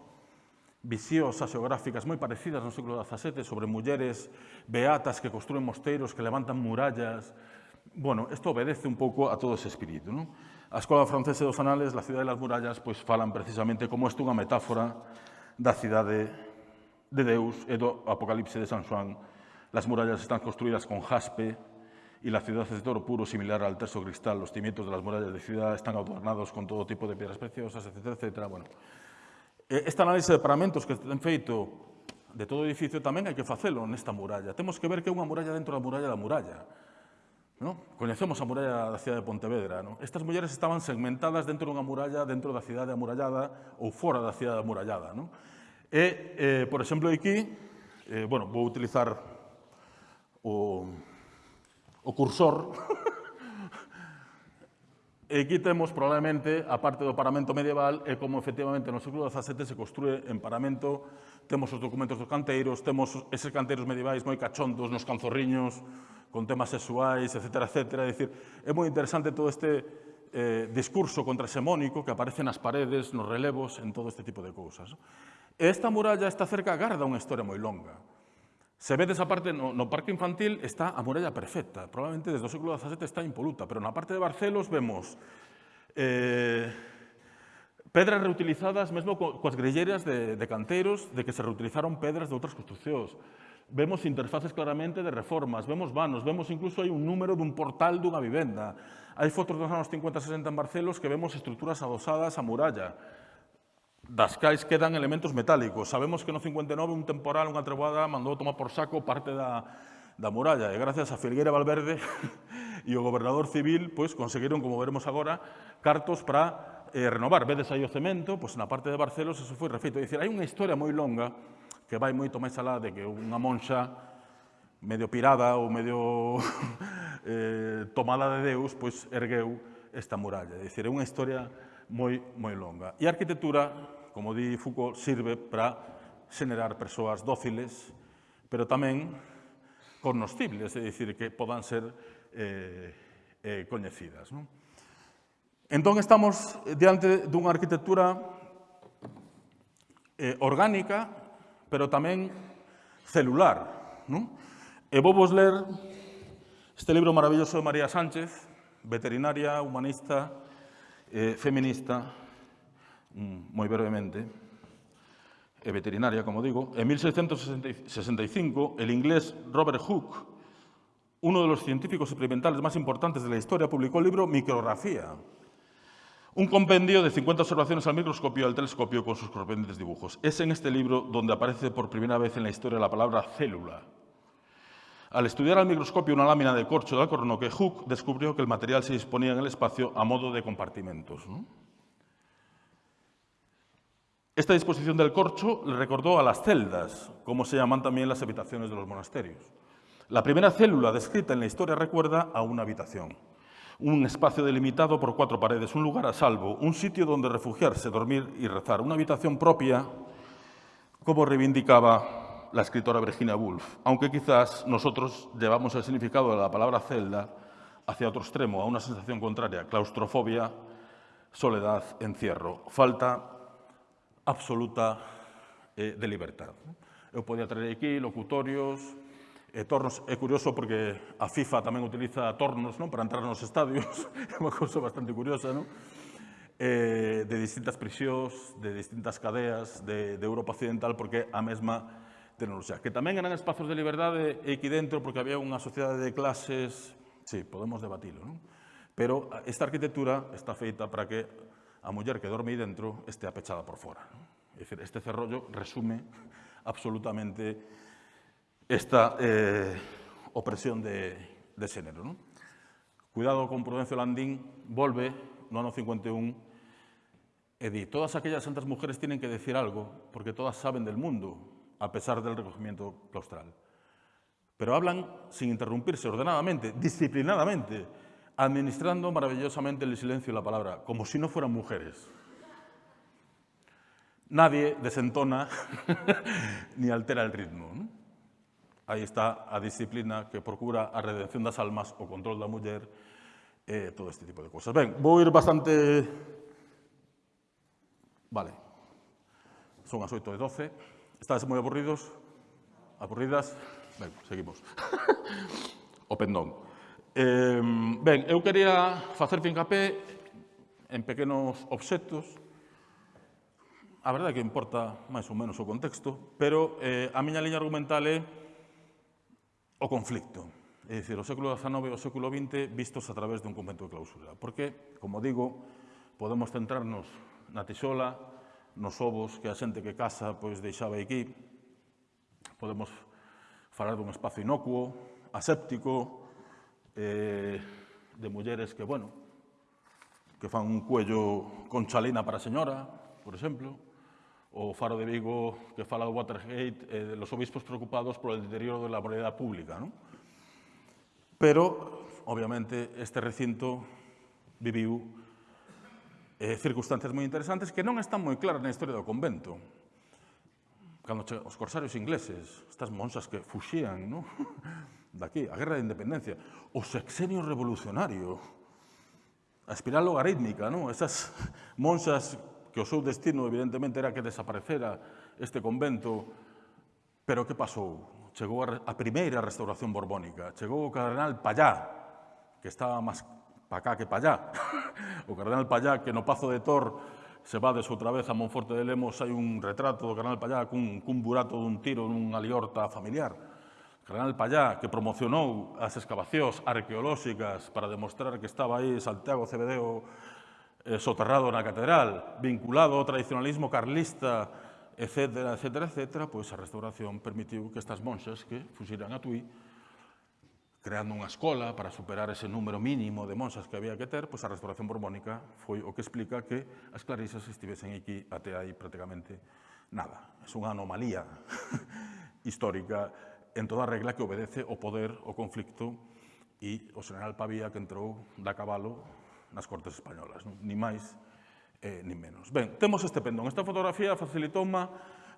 visións xeográficas moi parecidas no século XVII sobre mulleres beatas que construen mosteiros, que levantan murallas. Bueno, isto obedece un pouco a todo ese espírito. Non? A Escola Francesa dos Anales, la cidade das murallas, pois falan precisamente como isto unha metáfora da cidade de Deus e do Apocalipse de San Juan, las murallas están construidas con jaspe y la ciudad es de oro puro, similar al terso cristal. Los cimientos de las murallas de ciudad están adornados con todo tipo de piedras preciosas, etcétera, etcétera. Bueno, eh, este análise de paramentos que ten feito de todo edificio tamén hai que facelo nesta muralla. Temos que ver que é unha muralla dentro da muralla da muralla. No? Coñecemos a muralla da cidade de Pontevedra. No? Estas mulleres estaban segmentadas dentro dunha muralla, dentro da cidade amurallada ou fora da cidade amurallada. No? E, eh, por exemplo, aquí, eh, bueno, vou utilizar o, o cursor. e aquí temos probablemente a parte do paramento medieval e como efectivamente no século XVII se construe en paramento. Temos os documentos dos canteiros, temos eses canteiros medievais moi cachondos nos canzorriños, con temas sexuais, etc. etc. É, dicir, é moi interesante todo este eh, discurso contrasemónico que aparece nas paredes, nos relevos, en todo este tipo de cousas. Esta muralla está cerca garda unha historia moi longa. Se vedes a parte no, no parque infantil está a muralla perfecta, probablemente desde o século XVII está impoluta, pero na parte de Barcelos vemos eh, pedras reutilizadas mesmo co, coas grelleras de, de canteiros de que se reutilizaron pedras de outras construccións. Vemos interfaces claramente de reformas, vemos vanos, vemos incluso hai un número dun portal dunha vivenda. Hai fotos dos anos 50-60 en Barcelos que vemos estruturas adosadas a muralla das cais quedan elementos metálicos. Sabemos que no 59 un temporal, unha treboada, mandou tomar por saco parte da, da muralla e gracias a Filguera Valverde e o gobernador civil pois, conseguiron, como veremos agora, cartos para eh, renovar. Vedes aí o cemento, pois, na parte de Barcelos eso foi refeito. É dicir, hai unha historia moi longa que vai moito máis alá de que unha monxa medio pirada ou medio eh, tomada de Deus, pois ergueu esta muralla. É dicir, é unha historia moi, moi longa. E a arquitectura, como di Foucault, sirve para xenerar persoas dóciles, pero tamén cognoscibles, é dicir, que podan ser eh, eh, coñecidas. Non? Entón, estamos diante dunha arquitectura eh, orgánica, pero tamén celular. Non? E vou vos ler este libro maravilloso de María Sánchez, veterinaria, humanista, eh, feminista, mm, moi brevemente, e veterinaria, como digo. En 1665, el inglés Robert Hooke, uno de los científicos experimentales más importantes de la historia, publicó el libro Micrografía, Un compendio de 50 observaciones al microscopio y al telescopio con sus sorprendentes dibujos. Es en este libro donde aparece por primera vez en la historia la palabra célula. Al estudiar al microscopio una lámina de corcho de alcornoque, Hooke descubrió que el material se disponía en el espacio a modo de compartimentos. Esta disposición del corcho le recordó a las celdas, como se llaman también las habitaciones de los monasterios. La primera célula descrita en la historia recuerda a una habitación un espacio delimitado por cuatro paredes, un lugar a salvo, un sitio donde refugiarse, dormir y rezar, una habitación propia, como reivindicaba la escritora Virginia Woolf, aunque quizás nosotros llevamos el significado de la palabra celda hacia otro extremo, a una sensación contraria, claustrofobia, soledad, encierro, falta absoluta eh, de libertad. Eu podía traer aquí locutorios, eh, tornos. É curioso porque a FIFA tamén utiliza tornos non? para entrar nos estadios, é unha cousa bastante curiosa, non? Eh, de distintas prisións, de distintas cadeas de, de Europa Occidental, porque a mesma Que tamén eran espazos de liberdade aquí dentro, porque había unha sociedade de clases, sí, podemos debatilo, non? Pero esta arquitectura está feita para que a muller que dorme aí dentro estea pechada por fora. Non? É dicir, este cerrollo resume absolutamente esta eh, opresión de, de? Cuidado con Prudencio Landín, volve no ano 51 e di, todas aquellas santas mujeres tienen que decir algo, porque todas saben del mundo, a pesar del recogimiento claustral. Pero hablan sin interrumpirse, ordenadamente, disciplinadamente, administrando maravillosamente el silencio y la palabra, como si no fueran mujeres. Nadie desentona ni altera el ritmo. ¿no? Aí está a disciplina que procura a redención das almas, o control da muller, e todo este tipo de cosas. Ben, vou ir bastante... Vale. Son as 8 e 12. Estás moi aburridos? Aburridas? Ben, seguimos. o pendón. Eh, ben, eu quería facer fincapé en pequenos obxectos. A verdade é que importa máis ou menos o contexto, pero eh, a miña liña argumental é o conflicto. É dicir, o século XIX e o século XX vistos a través dun convento de clausura. Porque, como digo, podemos centrarnos na tixola, nos ovos que a xente que casa pois deixaba aquí. Podemos falar dun espazo inocuo, aséptico, eh, de mulleres que, bueno, que fan un cuello con chalina para a señora, por exemplo, o Faro de Vigo que fala do Watergate, eh, de los obispos preocupados polo deterioro da de moralidade pública. Non? Pero, obviamente, este recinto viviu eh, circunstancias moi interesantes que non están moi claras na historia do convento. Cando che, os corsarios ingleses, estas monsas que fuxían, ¿no? daqui, a Guerra de Independencia, o sexenio revolucionario, a espiral logarítmica, ¿no? esas monsas que o seu destino evidentemente era que desaparecera este convento, pero que pasou? Chegou a, a primeira restauración borbónica, chegou o cardenal Pallá, que estaba máis pa cá que pa allá. o cardenal Pallá, que no Pazo de Tor se vades outra vez a Monforte de Lemos, hai un retrato do cardenal Pallá cun, cun burato dun tiro nunha liorta familiar. O cardenal Pallá, que promocionou as excavacións arqueolóxicas para demostrar que estaba aí Santiago Cebedeo eh, soterrado na catedral, vinculado ao tradicionalismo carlista, etc., etc., etc., pois a restauración permitiu que estas monxas que fuxiran a Tui creando unha escola para superar ese número mínimo de monxas que había que ter, pois a restauración borbónica foi o que explica que as clarisas estivesen aquí até aí prácticamente nada. É unha anomalía histórica en toda regla que obedece o poder, o conflicto e o general Pavía que entrou da cabalo nas cortes españolas, non? ni máis eh, ni menos. Ben, temos este pendón. Esta fotografía facilitou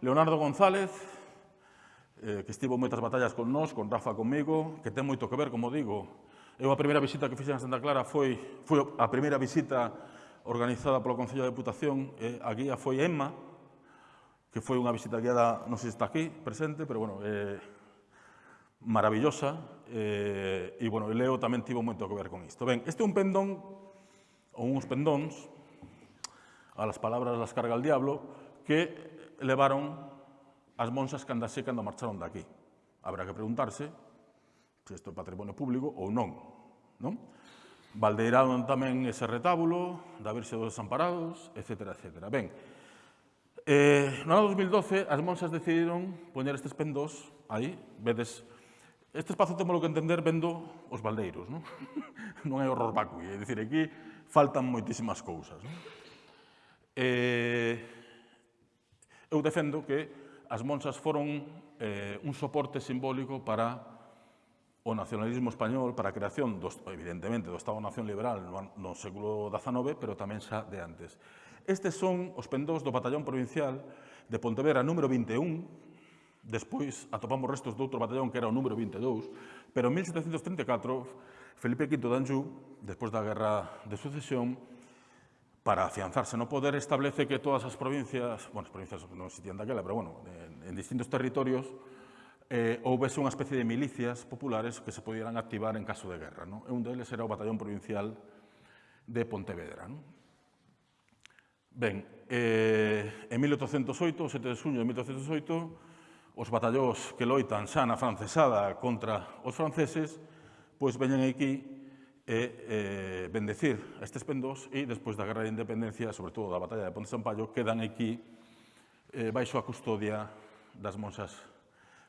Leonardo González, eh, que estivo moitas batallas con nós, con Rafa comigo, que ten moito que ver, como digo. Eu a primeira visita que fixen a Santa Clara foi, foi a primeira visita organizada polo Concello da Deputación, eh, a guía foi Emma, que foi unha visita guiada, non sei se está aquí presente, pero bueno, eh, maravillosa, eh, e bueno, Leo tamén tivo moito que ver con isto. Ben, este é un pendón, ou uns pendóns, a las palabras las carga el diablo, que levaron as monxas cando andase cando marcharon daqui. Habrá que preguntarse se isto é patrimonio público ou non. non? Valdeiraron tamén ese retábulo da Virxe dos Desamparados, etc. etc. Ben, eh, no ano 2012 as monxas decidiron poñer estes pendós aí, vedes, este espazo temos que entender vendo os baldeiros, non? non é horror vacui, é dicir, aquí faltan moitísimas cousas. Non? Eh, eu defendo que as monxas foron eh, un soporte simbólico para o nacionalismo español, para a creación, do, evidentemente, do Estado-Nación Liberal no, no século XIX, pero tamén xa de antes. Estes son os pendós do Batallón Provincial de Pontevedra número 21, Despois atopamos restos de outro batallón que era o número 22, pero en 1734 Felipe V de Anjou, despois da Guerra de Sucesión, para afianzarse no poder, establece que todas as provincias, bueno, as provincias non existían daquela, pero bueno, en, en distintos territorios, eh, houvese unha especie de milicias populares que se pudieran activar en caso de guerra. Non? E un deles era o Batallón Provincial de Pontevedra. Non? Ben, eh, en 1808, o 7 de suño de 1808, os batallóns que loitan xa na francesada contra os franceses, pois veñen aquí e eh, bendecir estes pendós e despois da Guerra de Independencia, sobre todo da Batalla de Ponte Sampaio, quedan aquí eh, baixo a custodia das monxas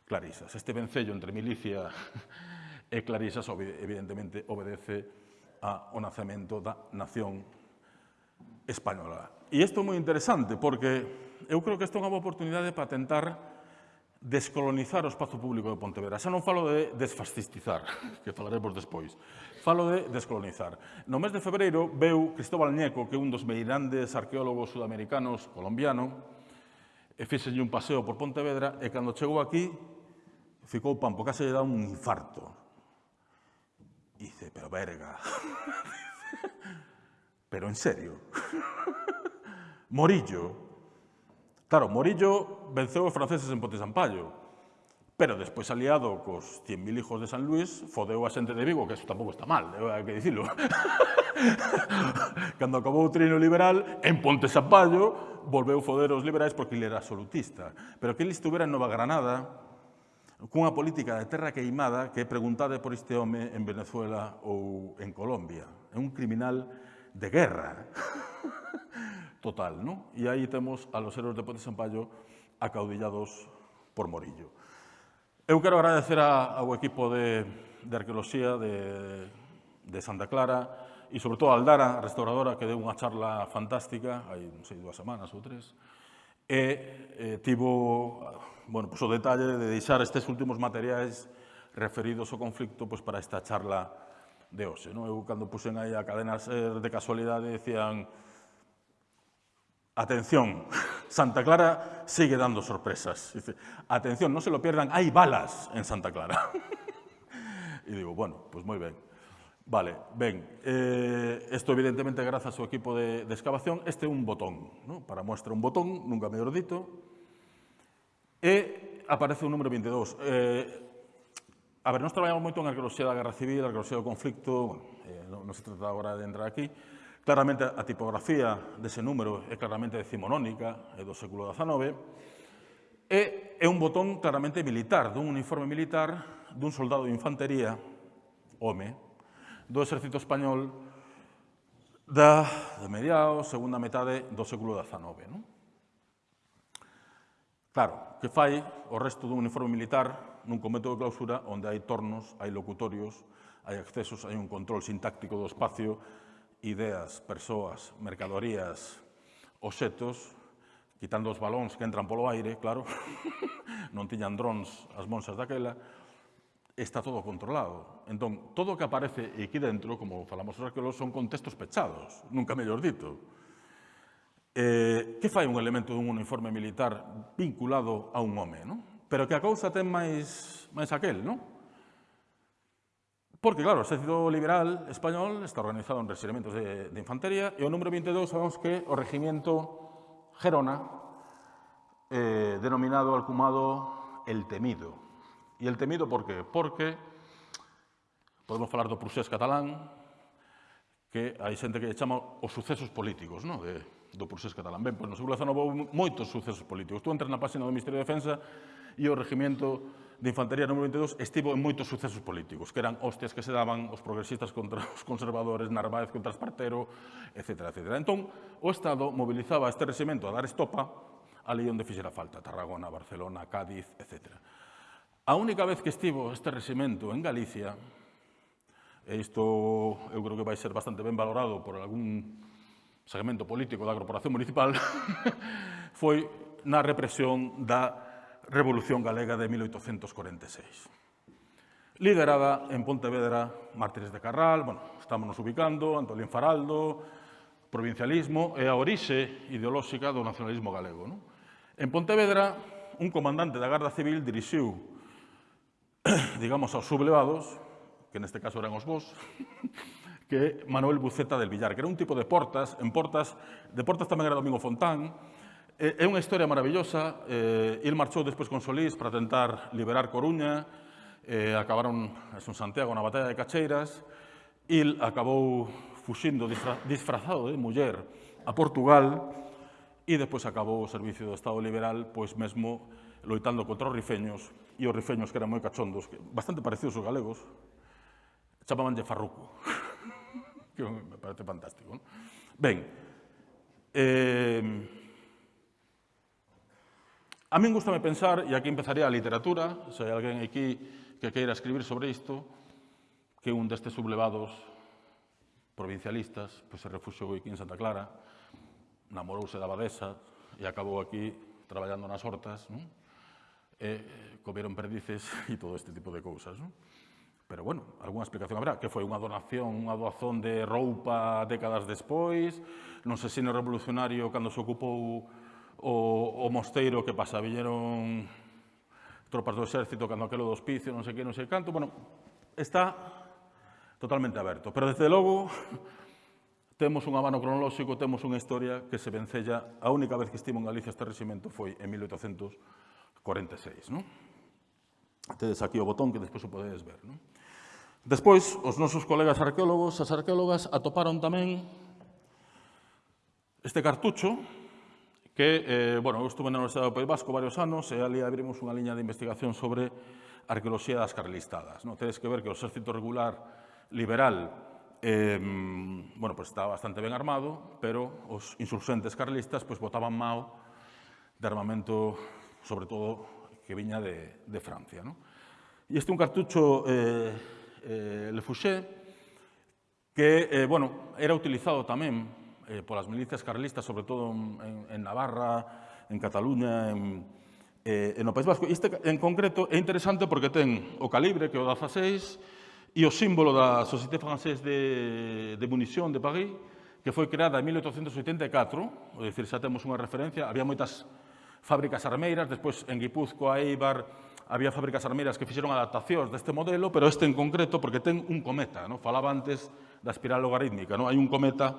clarisas. Este vencello entre milicia e clarisas evidentemente obedece ao nacemento da nación española. E isto é moi interesante porque eu creo que isto é unha boa oportunidade para tentar descolonizar o espazo público de Pontevedra. Xa non falo de desfascistizar, que falaremos despois, Falo de descolonizar. No mes de febreiro veu Cristóbal Ñeco, que é un dos meirandes arqueólogos sudamericanos colombiano, e fixenlle un paseo por Pontevedra, e cando chegou aquí, ficou pampo, case lle dá un infarto. E dice, pero verga. pero en serio. Morillo. Claro, Morillo venceu os franceses en Ponte Sampallo. Pero despois aliado cos 100.000 hijos de San Luis, fodeu a xente de Vigo, que eso tampouco está mal, hai que dicilo. Cando acabou o trino liberal, en Ponte Sampaio, volveu foder os liberais porque ele era absolutista. Pero que ele estuvera en Nova Granada, cunha política de terra queimada que é preguntade por este home en Venezuela ou en Colombia. É un criminal de guerra. Total, non? E aí temos a los héroes de Ponte Sampaio acaudillados por Morillo. Eu quero agradecer ao equipo de, de Arqueoloxía de, de Santa Clara e, sobre todo, a Aldara, restauradora, que deu unha charla fantástica, hai, non sei, dúas semanas ou tres, e eh, tivo bueno, pues, o detalle de deixar estes últimos materiais referidos ao conflicto pues, para esta charla de hoxe. Non? Eu, cando puxen aí a cadena de casualidade, decían Atención, Santa Clara sigue dando sorpresas. Dice, atención, no se lo pierdan, hay balas en Santa Clara. y digo, bueno, pues muy bien. Vale, ven, eh, esto evidentemente gracias a su equipo de, de excavación, este un botón, ¿no? para muestra un botón, nunca mellor dito, e aparece o número 22. Eh, a ver, nós traballamos moito en arqueoloxía da Guerra Civil, arqueoloxía do conflicto, bueno, eh, non, non se trata agora de entrar aquí, Claramente, a tipografía dese número é claramente decimonónica, é do século XIX, e é un botón claramente militar, dun uniforme militar, dun soldado de infantería, home, do exército español da, de mediados, segunda metade do século XIX. Non? Claro, que fai o resto dun uniforme militar nun convento de clausura onde hai tornos, hai locutorios, hai accesos, hai un control sintáctico do espacio, ideas, persoas, mercadorías, obxetos, quitando os balóns que entran polo aire, claro, non tiñan drons as monxas daquela, está todo controlado. Entón, todo o que aparece aquí dentro, como falamos os arqueólogos, son contextos pechados, nunca mellor dito. Eh, que fai un elemento dun uniforme militar vinculado a un home, non? Pero que a cousa ten máis, máis aquel, non? Porque, claro, o exército liberal español está organizado en regimientos de, de infantería e o número 22 sabemos que o regimento Gerona, eh, denominado alcumado El Temido. E El Temido por qué? Porque podemos falar do procés catalán, que hai xente que chama os sucesos políticos, no? de, do procés catalán. Ben, pois no século XIX houve moitos sucesos políticos. Tú entras na página do Ministerio de Defensa e o regimento de Infantería número 22 estivo en moitos sucesos políticos, que eran hostias que se daban os progresistas contra os conservadores, Narváez contra Espartero, etc. etc. Entón, o Estado mobilizaba este regimento a dar estopa ali onde fixera falta, Tarragona, Barcelona, Cádiz, etc. A única vez que estivo este regimento en Galicia, e isto eu creo que vai ser bastante ben valorado por algún segmento político da corporación municipal, foi na represión da Revolución Galega de 1846. Liderada en Pontevedra, Mártires de Carral, bueno, estamos nos ubicando, Antolín Faraldo, provincialismo e a orixe ideolóxica do nacionalismo galego. Non? En Pontevedra, un comandante da Garda Civil dirixiu, digamos, aos sublevados, que neste caso eran os vos, que Manuel Buceta del Villar, que era un tipo de portas, en portas, de portas tamén era Domingo Fontán, É unha historia maravillosa. Eh, il marchou despois con Solís para tentar liberar Coruña. Eh, acabaron en Santiago na batalla de Cacheiras. Il acabou fuxindo disfra disfrazado de muller a Portugal e despois acabou o servicio do Estado liberal pois mesmo loitando contra os rifeños e os rifeños que eran moi cachondos, bastante parecidos aos galegos, chamaban de farruco, que me parece fantástico. Non? Ben, eh, A min gustame pensar, e aquí empezaría a literatura, se hai alguén aquí que queira escribir sobre isto, que un destes sublevados provincialistas pois, se refuxou aquí en Santa Clara, namorouse da abadesa e acabou aquí traballando nas hortas, non? e eh, comeron perdices e todo este tipo de cousas. Non? Pero, bueno, algunha explicación habrá, que foi unha donación, unha doazón de roupa décadas despois, non sei se no revolucionario, cando se ocupou o, o mosteiro que pasa, viñeron tropas do exército cando aquelo do hospicio, non sei que, non sei canto, bueno, está totalmente aberto. Pero, desde logo, temos un abano cronolóxico, temos unha historia que se vencella. A única vez que estivo en Galicia este regimento foi en 1846, non? Tedes aquí o botón que despois o podedes ver, non? Despois, os nosos colegas arqueólogos, as arqueólogas, atoparon tamén este cartucho que, eh, bueno, eu estuve na Universidade do País Vasco varios anos e ali abrimos unha liña de investigación sobre arqueoloxía das carlistadas. No? Tedes que ver que o exército regular liberal eh, bueno, pues estaba bastante ben armado, pero os insurgentes carlistas pues, botaban mao de armamento, sobre todo, que viña de, de Francia. No? E este é un cartucho eh, eh, Le Fouché, que eh, bueno, era utilizado tamén eh, polas milicias carlistas, sobre todo en, en Navarra, en Cataluña, en, eh, en o País Vasco. Este en concreto é interesante porque ten o calibre que é o 16 e o símbolo da Société Française de, de Munición de París, que foi creada en 1884, é dicir, xa temos unha referencia, había moitas fábricas armeiras, despois en Guipúzcoa, Eibar, había fábricas armeiras que fixeron adaptacións deste modelo, pero este en concreto porque ten un cometa, no? falaba antes da espiral logarítmica, no? hai un cometa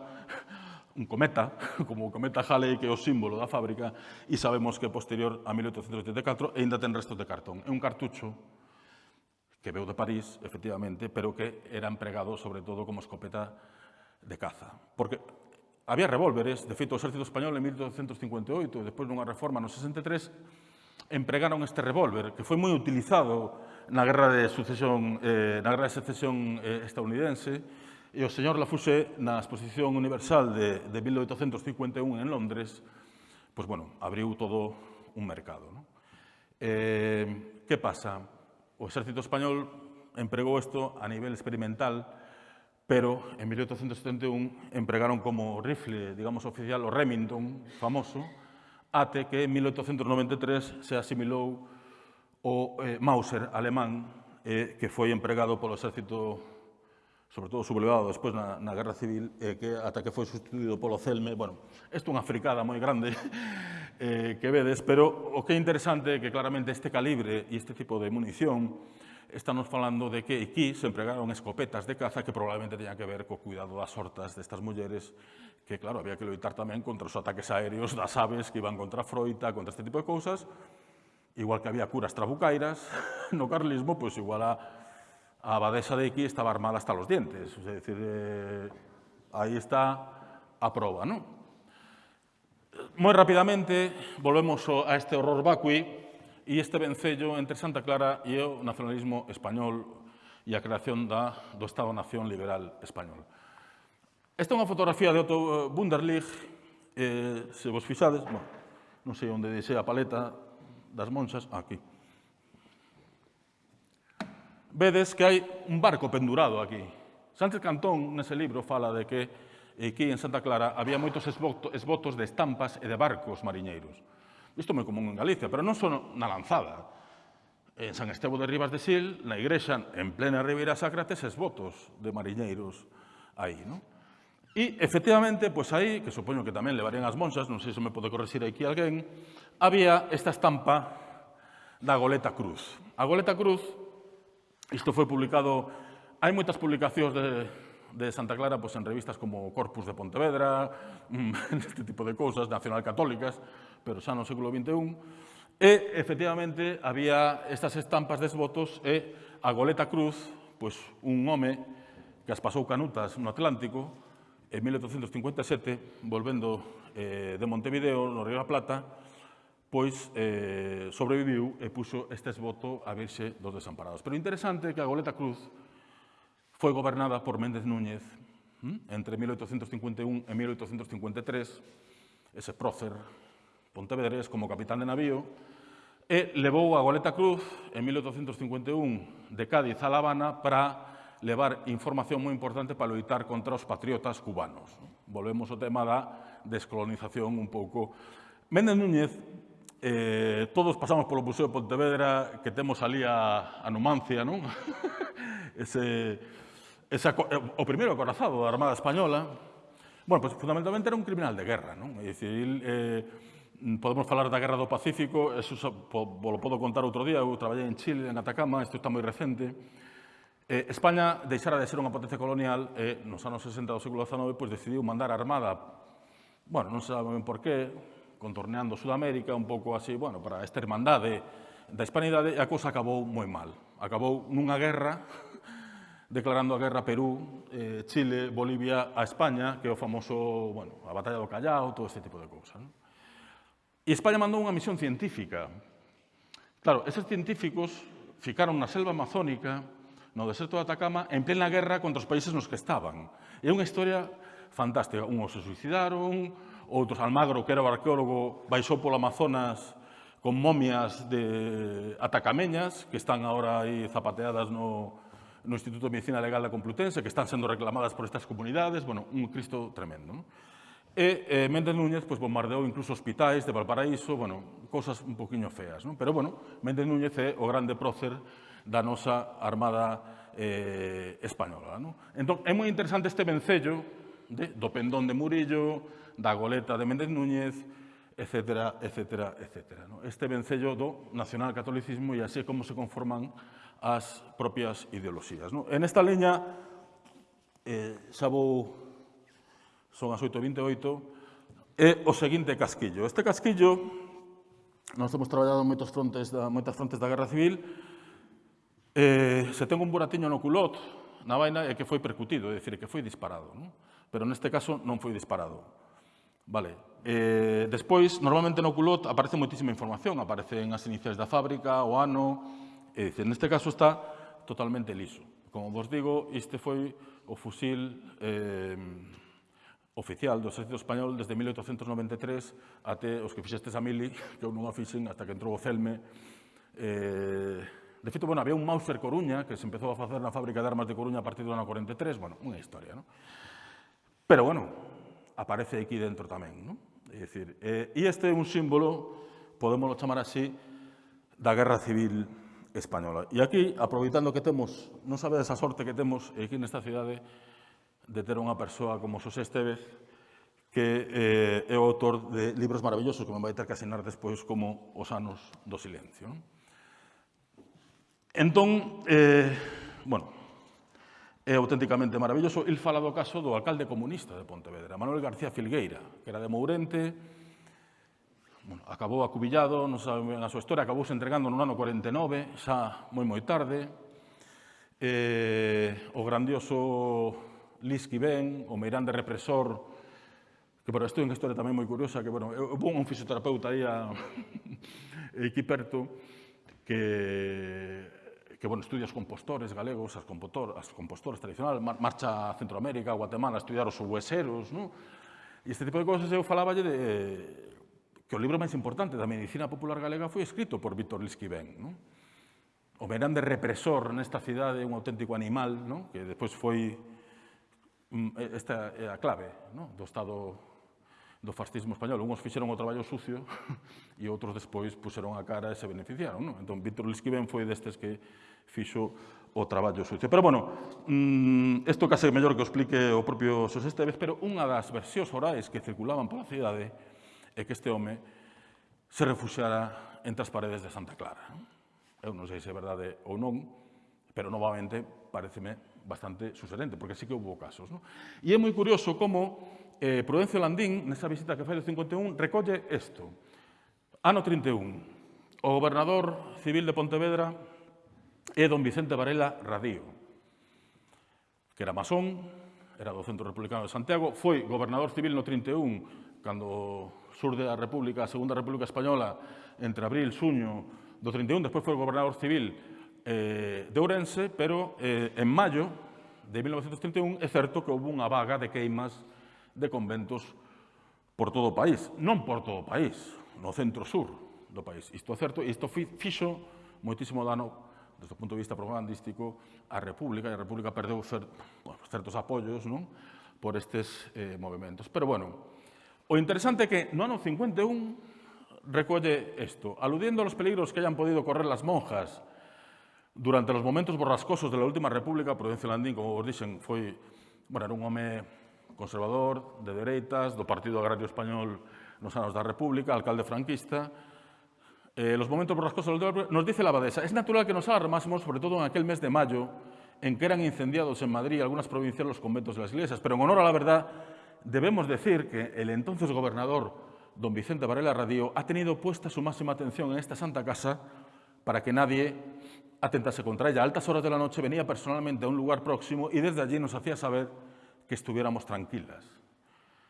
un cometa, como o cometa Halley, que é o símbolo da fábrica, e sabemos que posterior a 1884 ainda ten restos de cartón. É un cartucho que veu de París, efectivamente, pero que era empregado sobre todo como escopeta de caza. Porque había revólveres, de feito, o exército español en 1858, e despois dunha reforma no 63, empregaron este revólver, que foi moi utilizado na guerra de sucesión, eh, na guerra de secesión eh, estadounidense, E o señor Lafouché, na Exposición Universal de, de 1851 en Londres, pues, bueno, abriu todo un mercado. ¿no? Eh, que pasa? O exército español empregou isto a nivel experimental, pero en 1871 empregaron como rifle, digamos, oficial o Remington, famoso, ate que en 1893 se asimilou o eh, Mauser alemán, eh, que foi empregado polo exército sobre todo sublevado despois na, na Guerra Civil, eh, que ata que foi sustituído polo CELME, bueno, isto é unha fricada moi grande eh, que vedes, pero o que é interesante é que claramente este calibre e este tipo de munición estamos falando de que aquí se empregaron escopetas de caza que probablemente teñan que ver co cuidado das hortas destas mulleres que, claro, había que loitar tamén contra os ataques aéreos das aves que iban contra a froita, contra este tipo de cousas, igual que había curas trabucairas, no carlismo, pois pues igual a a abadesa de aquí estaba armada hasta los dientes. Es decir, eh, ahí está a prova, ¿no? Muy rápidamente volvemos a este horror vacui e este vencello entre Santa Clara e o nacionalismo español e a creación da, do Estado-Nación Liberal Español. Esta é unha fotografía de Otto Wunderlich, eh, se vos fixades, bueno, non sei onde deixei a paleta das monxas, aquí vedes que hai un barco pendurado aquí. Sánchez Cantón, nese libro, fala de que eh, aquí en Santa Clara había moitos esbotos de estampas e de barcos mariñeiros. Isto é moi común en Galicia, pero non son na lanzada. En San Estevo de Rivas de Sil, na igrexa, en plena Ribeira Sacra, tes esbotos de mariñeiros aí, non? E, efectivamente, pois aí, que supoño que tamén levarían as monxas, non sei se me pode corregir aquí alguén, había esta estampa da Goleta Cruz. A Goleta Cruz Isto foi publicado... Hai moitas publicacións de, de Santa Clara pois, en revistas como Corpus de Pontevedra, mm, este tipo de cousas, nacional católicas, pero xa no século XXI. E, efectivamente, había estas estampas desvotos e a Goleta Cruz, pois, un home que as pasou canutas no Atlántico, en 1857, volvendo eh, de Montevideo, no Río da Plata, pois eh, sobreviviu e puxo este esboto a virxe dos desamparados. Pero interesante que a Goleta Cruz foi gobernada por Méndez Núñez hm, entre 1851 e 1853, ese prócer Pontevedrés como capitán de navío, e levou a Goleta Cruz en 1851 de Cádiz a La Habana para levar información moi importante para loitar contra os patriotas cubanos. Volvemos ao tema da descolonización un pouco. Méndez Núñez Eh, todos pasamos polo Museo de Pontevedra, que temos ali a, a Numancia, non? Ese, esa, eh, o primeiro acorazado da Armada Española. Bueno, pues, fundamentalmente era un criminal de guerra, non? É dicir, eh, podemos falar da Guerra do Pacífico, eso po, lo podo contar outro día, eu traballei en Chile, en Atacama, isto está moi recente. Eh, España deixara de ser unha potencia colonial e eh, nos anos 60 do século XIX pois, decidiu mandar a Armada, bueno, non saben por qué, contorneando Sudamérica, un pouco así, bueno, para esta hermandade da hispanidade, a cousa acabou moi mal. Acabou nunha guerra, declarando a guerra a Perú, eh, Chile, Bolivia, a España, que é o famoso, bueno, a batalla do Callao, todo este tipo de cousas. Non? E España mandou unha misión científica. Claro, eses científicos ficaron na selva amazónica, no deserto de Atacama, en plena guerra contra os países nos que estaban. É unha historia fantástica. Unhos se suicidaron, outros Almagro, que era o arqueólogo, baixou polo Amazonas con momias de atacameñas, que están agora aí zapateadas no, no Instituto de Medicina Legal da Complutense, que están sendo reclamadas por estas comunidades, bueno, un cristo tremendo. Non? E eh, Méndez Núñez pues, bombardeou incluso hospitais de Valparaíso, bueno, cosas un poquinho feas, non? pero bueno, Méndez Núñez é o grande prócer da nosa armada eh, española. Non? Entón, é moi interesante este vencello de, do pendón de Murillo, da goleta de Méndez Núñez, etcétera, etcétera, etcétera. Este vencello do nacional catolicismo e así como se conforman as propias ideoloxías. No? En esta leña, eh, xa vou, son as 8.28, é o seguinte casquillo. Este casquillo, nós temos traballado moitos frontes da, moitas frontes da Guerra Civil, eh, se ten un buratiño no culot, na vaina, é que foi percutido, é dicir, que foi disparado. Non? Pero neste caso non foi disparado Vale. Eh, despois, normalmente no culot aparece moitísima información. Aparecen as iniciais da fábrica, o ano... É dicir, neste caso está totalmente liso. Como vos digo, este foi o fusil eh, oficial do exército español desde 1893 até os que fixestes a mili, que eu non a fixen hasta que entrou o Celme. Eh, de feito, bueno, había un Mauser Coruña que se empezou a facer na fábrica de armas de Coruña a partir do ano 43, bueno, unha historia, non? Pero, bueno, aparece aquí dentro tamén. Non? É dicir, eh, e este é un símbolo, podemos chamar así, da Guerra Civil Española. E aquí, aproveitando que temos, non sabedes a sorte que temos aquí nesta cidade de ter unha persoa como Xosé Estevez, que eh, é o autor de libros maravillosos que me vai ter que asinar despois como Os anos do silencio. Non? Entón, eh, bueno, é auténticamente maravilloso. El fala do caso do alcalde comunista de Pontevedra, Manuel García Filgueira, que era de Mourente, bueno, acabou acubillado, non sabe a súa historia, acabouse entregando no ano 49, xa moi moi tarde. Eh, o grandioso Lisky Ben, o meirande represor, que para isto é unha historia tamén moi curiosa, que, bueno, eu vou un fisioterapeuta aí a, aquí perto, que que bueno, estudia os compostores galegos, as, compostor, as compostores tradicionales, mar, marcha a Centroamérica, a Guatemala, a estudiar os hueseros, non? E este tipo de cosas eu faláballe de que o libro máis importante da medicina popular galega foi escrito por Víctor Lisquivén, non? O grande represor nesta cidade, un auténtico animal, non? que despois foi mm, esta é a clave non? do Estado do fascismo español. Unhos fixeron o traballo sucio e outros despois puseron a cara e se beneficiaron. Non? Entón, Víctor Lisquiven foi destes que fixo o traballo sucio. Pero, bueno, mm, isto case mellor que o explique o propio Xosé Esteves, pero unha das versións orais que circulaban pola cidade é que este home se refuxara entre as paredes de Santa Clara. Eu non sei se é verdade ou non, pero, novamente, pareceme bastante suserente, porque sí que houve casos. Non? E é moi curioso como eh, Prudencio Landín, nesa visita que fai do 51, recolle isto. Ano 31, o gobernador civil de Pontevedra é don Vicente Varela Radío, que era masón, era do Centro Republicano de Santiago, foi gobernador civil no 31, cando surde a República, a Segunda República Española, entre abril e suño do 31, despois foi gobernador civil eh, de Ourense, pero eh, en maio de 1931 é certo que houve unha vaga de queimas de conventos por todo o país. Non por todo o país, no centro-sur do país. Isto é certo, e isto fixo moitísimo dano desde o punto de vista propagandístico, a República, e a República perdeu cer, bueno, certos apoios non? por estes eh, movimentos. Pero, bueno, o interesante é que no ano 51 recolle isto, aludiendo aos peligros que hayan podido correr las monjas durante os momentos borrascosos de la última república, Prudencio Landín, como vos dixen, foi, bueno, era un home conservador, de dereitas, do Partido Agrario Español nos anos da República, alcalde franquista, eh, los momentos borrascosos nos dice la abadesa, es natural que nos alarmásemos, sobre todo en aquel mes de mayo, en que eran incendiados en Madrid algunas provincias los conventos de las iglesias, pero en honor a la verdad debemos decir que el entonces gobernador don Vicente Varela Radio ha tenido puesta su máxima atención en esta santa casa para que nadie atentase contra ella. A altas horas de la noche venía personalmente a un lugar próximo y desde allí nos hacía saber que estuviéramos tranquilas.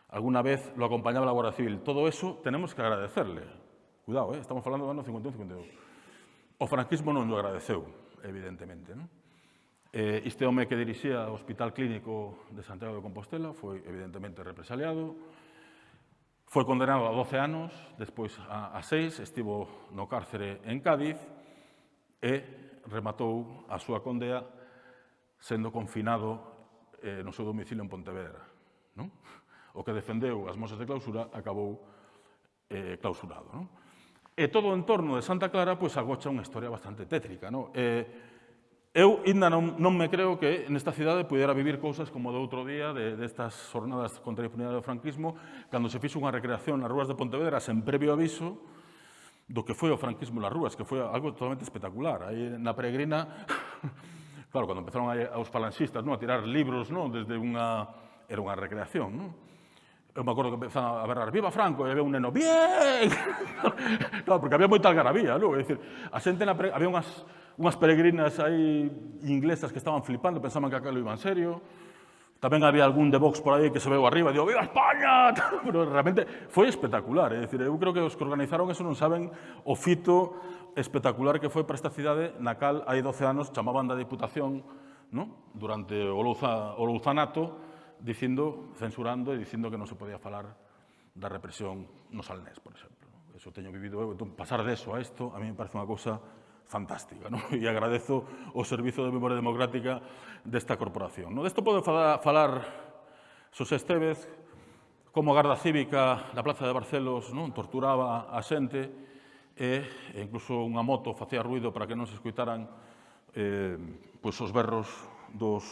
Alguna vez lo acompañaba la Guardia Civil. Todo eso tenemos que agradecerle. Cuidado, ¿eh? estamos falando do ano 51, 52. O franquismo non lo agradeceu, evidentemente. Non? Eh, este home que dirixía o Hospital Clínico de Santiago de Compostela foi evidentemente represaliado, foi condenado a 12 anos, despois a, a 6, estivo no cárcere en Cádiz e rematou a súa condea sendo confinado eh, no seu domicilio en Pontevedra. Non? O que defendeu as mosas de clausura acabou eh, clausurado. Non? E todo o entorno de Santa Clara pois, agocha unha historia bastante tétrica. Non? Eh, Eu ainda non, non me creo que nesta cidade pudera vivir cousas como do outro día de, destas de jornadas contra a impunidade do franquismo, cando se fixo unha recreación nas rúas de Pontevedra sen previo aviso do que foi o franquismo nas rúas, que foi algo totalmente espectacular. Aí na peregrina Claro, cando empezaron a, os falanxistas non? a tirar libros non? desde unha... Era unha recreación, non? Eu me acordo que empezaron a berrar, viva Franco, e había un neno, bien! claro, porque había moita algarabía, non? É dicir, a xente na pre... había unhas, unhas peregrinas aí inglesas que estaban flipando, pensaban que aquilo iba en serio, Tamén había algún de Vox por aí que se veu arriba e digo, viva España! Pero realmente foi espectacular. É dicir, eu creo que os que organizaron eso non saben o fito espectacular que foi para esta cidade na cal hai 12 anos chamaban da Diputación no? durante o, Louza, o Louzanato dicindo, censurando e dicindo que non se podía falar da represión no Salnés, por exemplo. Eso teño vivido eu. Entón, pasar de eso a isto a mí me parece unha cousa fantástica ¿no? e agradezo o Servizo de Memoria Democrática desta corporación. ¿no? Desto pode falar, falar Xosé Estevez como a Garda Cívica da Plaza de Barcelos non? torturaba a xente e, e incluso unha moto facía ruido para que non se escuitaran eh, pois os berros dos,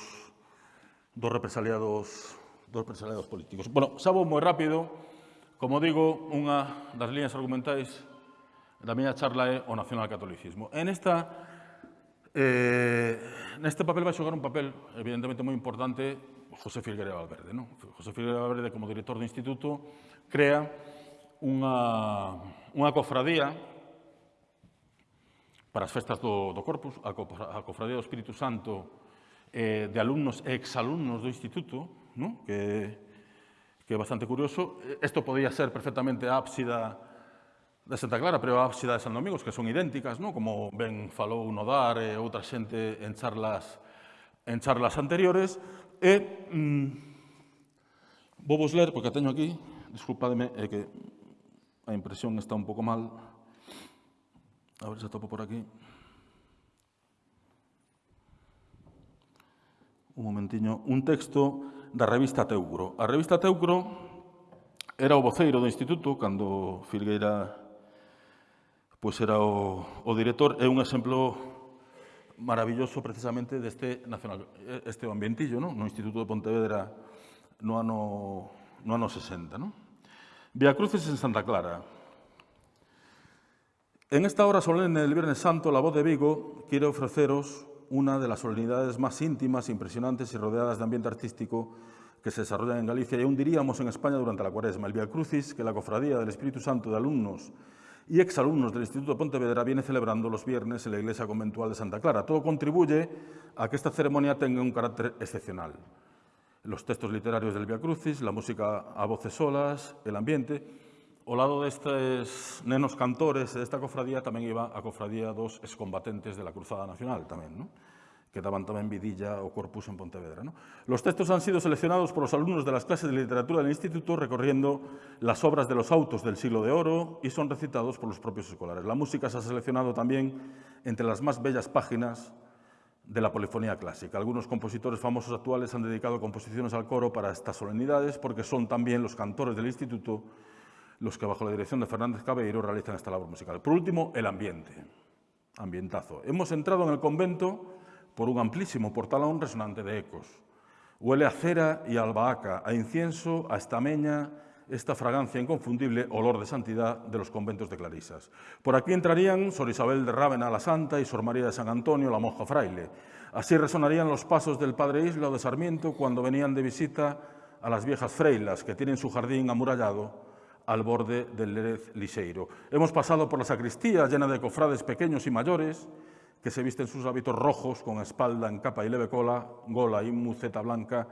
dos represaliados dos represaliados políticos. Bueno, xa vou moi rápido. Como digo, unha das líneas argumentais da miña charla é o nacionalcatolicismo. En esta Eh, neste papel vai xogar un papel evidentemente moi importante José Filgueira Valverde. Non? José Filgueira Valverde, como director do Instituto, crea unha, unha cofradía para as festas do, do Corpus, a, a Cofradía do Espírito Santo eh, de alumnos e exalumnos do Instituto, ¿no? que, que é bastante curioso. Isto podía ser perfectamente a ábsida de Santa Clara, pero a ábsida de San Domingos, que son idénticas, ¿no? como ben falou Nodar e outra xente en charlas en charlas anteriores. E mm, vou vos ler, porque a teño aquí, disculpademe, é que a impresión está un pouco mal, A ver se topo por aquí. Un momentiño. Un texto da revista Teucro. A revista Teucro era o voceiro do instituto cando Filgueira pois era o, o director. É un exemplo maravilloso precisamente deste nacional, este ambientillo non? no Instituto de Pontevedra no ano, no ano 60. Non? Via Cruces en Santa Clara. En esta hora solemne del Viernes Santo, la voz de Vigo quiere ofreceros una de las solemnidades más íntimas, impresionantes y rodeadas de ambiente artístico que se desarrollan en Galicia y aún diríamos en España durante la cuaresma. El Via Crucis, que la Cofradía del Espíritu Santo de alumnos y exalumnos del Instituto Pontevedra viene celebrando los viernes en la Iglesia Conventual de Santa Clara. Todo contribuye a que esta ceremonia tenga un carácter excepcional. Los textos literarios del Via Crucis, la música a voces solas, el ambiente. Ao lado destes nenos cantores desta cofradía tamén iba a cofradía dos excombatentes de la Cruzada Nacional tamén, ¿no? que daban tamén vidilla o corpus en Pontevedra. ¿no? Los textos han sido seleccionados por los alumnos de las clases de literatura del Instituto recorriendo las obras de los autos del siglo de oro y son recitados por los propios escolares. La música se ha seleccionado también entre las más bellas páginas de la polifonía clásica. Algunos compositores famosos actuales han dedicado composiciones al coro para estas solemnidades porque son también los cantores del Instituto los que bajo la dirección de Fernández Cabeiro realizan esta labor musical. Por último, el ambiente, ambientazo. Hemos entrado en el convento por un amplísimo portalón resonante de ecos. Huele a cera y albahaca, a incienso, a estameña, esta fragancia inconfundible, olor de santidad de los conventos de Clarisas. Por aquí entrarían Sor Isabel de Rávena la Santa y Sor María de San Antonio, la monja fraile. Así resonarían los pasos del Padre Isla de Sarmiento cuando venían de visita a las viejas freilas que tienen su jardín amurallado al borde del Lérez Lixeiro. Hemos pasado por la sacristía llena de cofrades pequeños y mayores, que se visten sus hábitos rojos con espalda en capa y leve cola, gola y muceta blanca,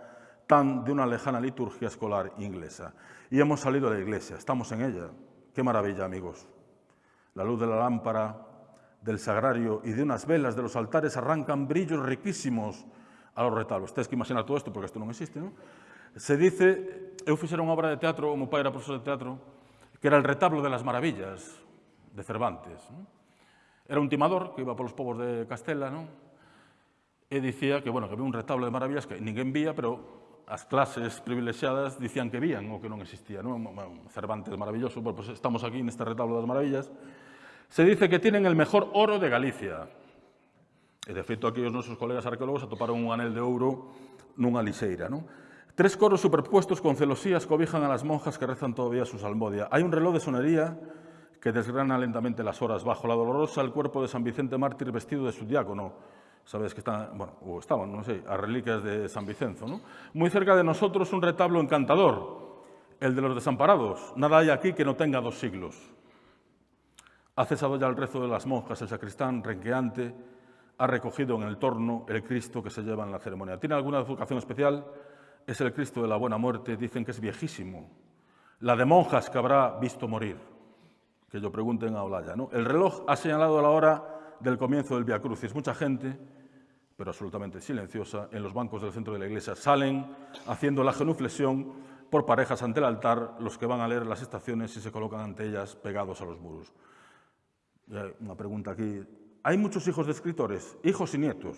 tan de una lejana liturgia escolar inglesa. Y hemos salido de la iglesia, estamos en ella. Qué maravilla, amigos. La luz de la lámpara, del sagrario y de unas velas de los altares arrancan brillos riquísimos a los retablos. Ustedes que imaginar todo esto, porque esto no existe, ¿no? Se dice, eu fixera unha obra de teatro, o meu pai era profesor de teatro, que era el retablo de las maravillas de Cervantes. Non? Era un timador que iba polos povos de Castela, non? e dicía que, bueno, que había un retablo de maravillas que ninguén vía, pero as clases privilexiadas dicían que vían o que non existía. Non? Cervantes maravilloso, bueno, pues estamos aquí neste retablo das maravillas. Se dice que tienen el mejor oro de Galicia. E, de feito, aquí os nosos colegas arqueólogos atoparon un anel de ouro nunha lixeira. Non? Tres coros superpuestos con celosías cobijan a las monjas que rezan todavía su salmodia. Hay un reloj de sonería que desgrana lentamente las horas. Bajo la dolorosa, el cuerpo de San Vicente Mártir vestido de su diácono. Sabes que están, bueno, o estaban, no sé, a reliquias de San Vicenzo. ¿no? Muy cerca de nosotros un retablo encantador, el de los desamparados. Nada hay aquí que no tenga dos siglos. Ha cesado ya el rezo de las monjas, el sacristán, renqueante, ha recogido en el torno el Cristo que se lleva en la ceremonia. ¿Tiene alguna vocación especial? Es el Cristo de la buena muerte, dicen que es viejísimo. La de monjas que habrá visto morir que lo pregunten a Olaya. ¿no? El reloj ha señalado la hora del comienzo del Via Crucis. Mucha gente, pero absolutamente silenciosa, en los bancos del centro de la iglesia salen haciendo la genuflexión por parejas ante el altar, los que van a leer las estaciones y se colocan ante ellas pegados a los muros. Una pregunta aquí. ¿Hay muchos hijos de escritores? Hijos y nietos.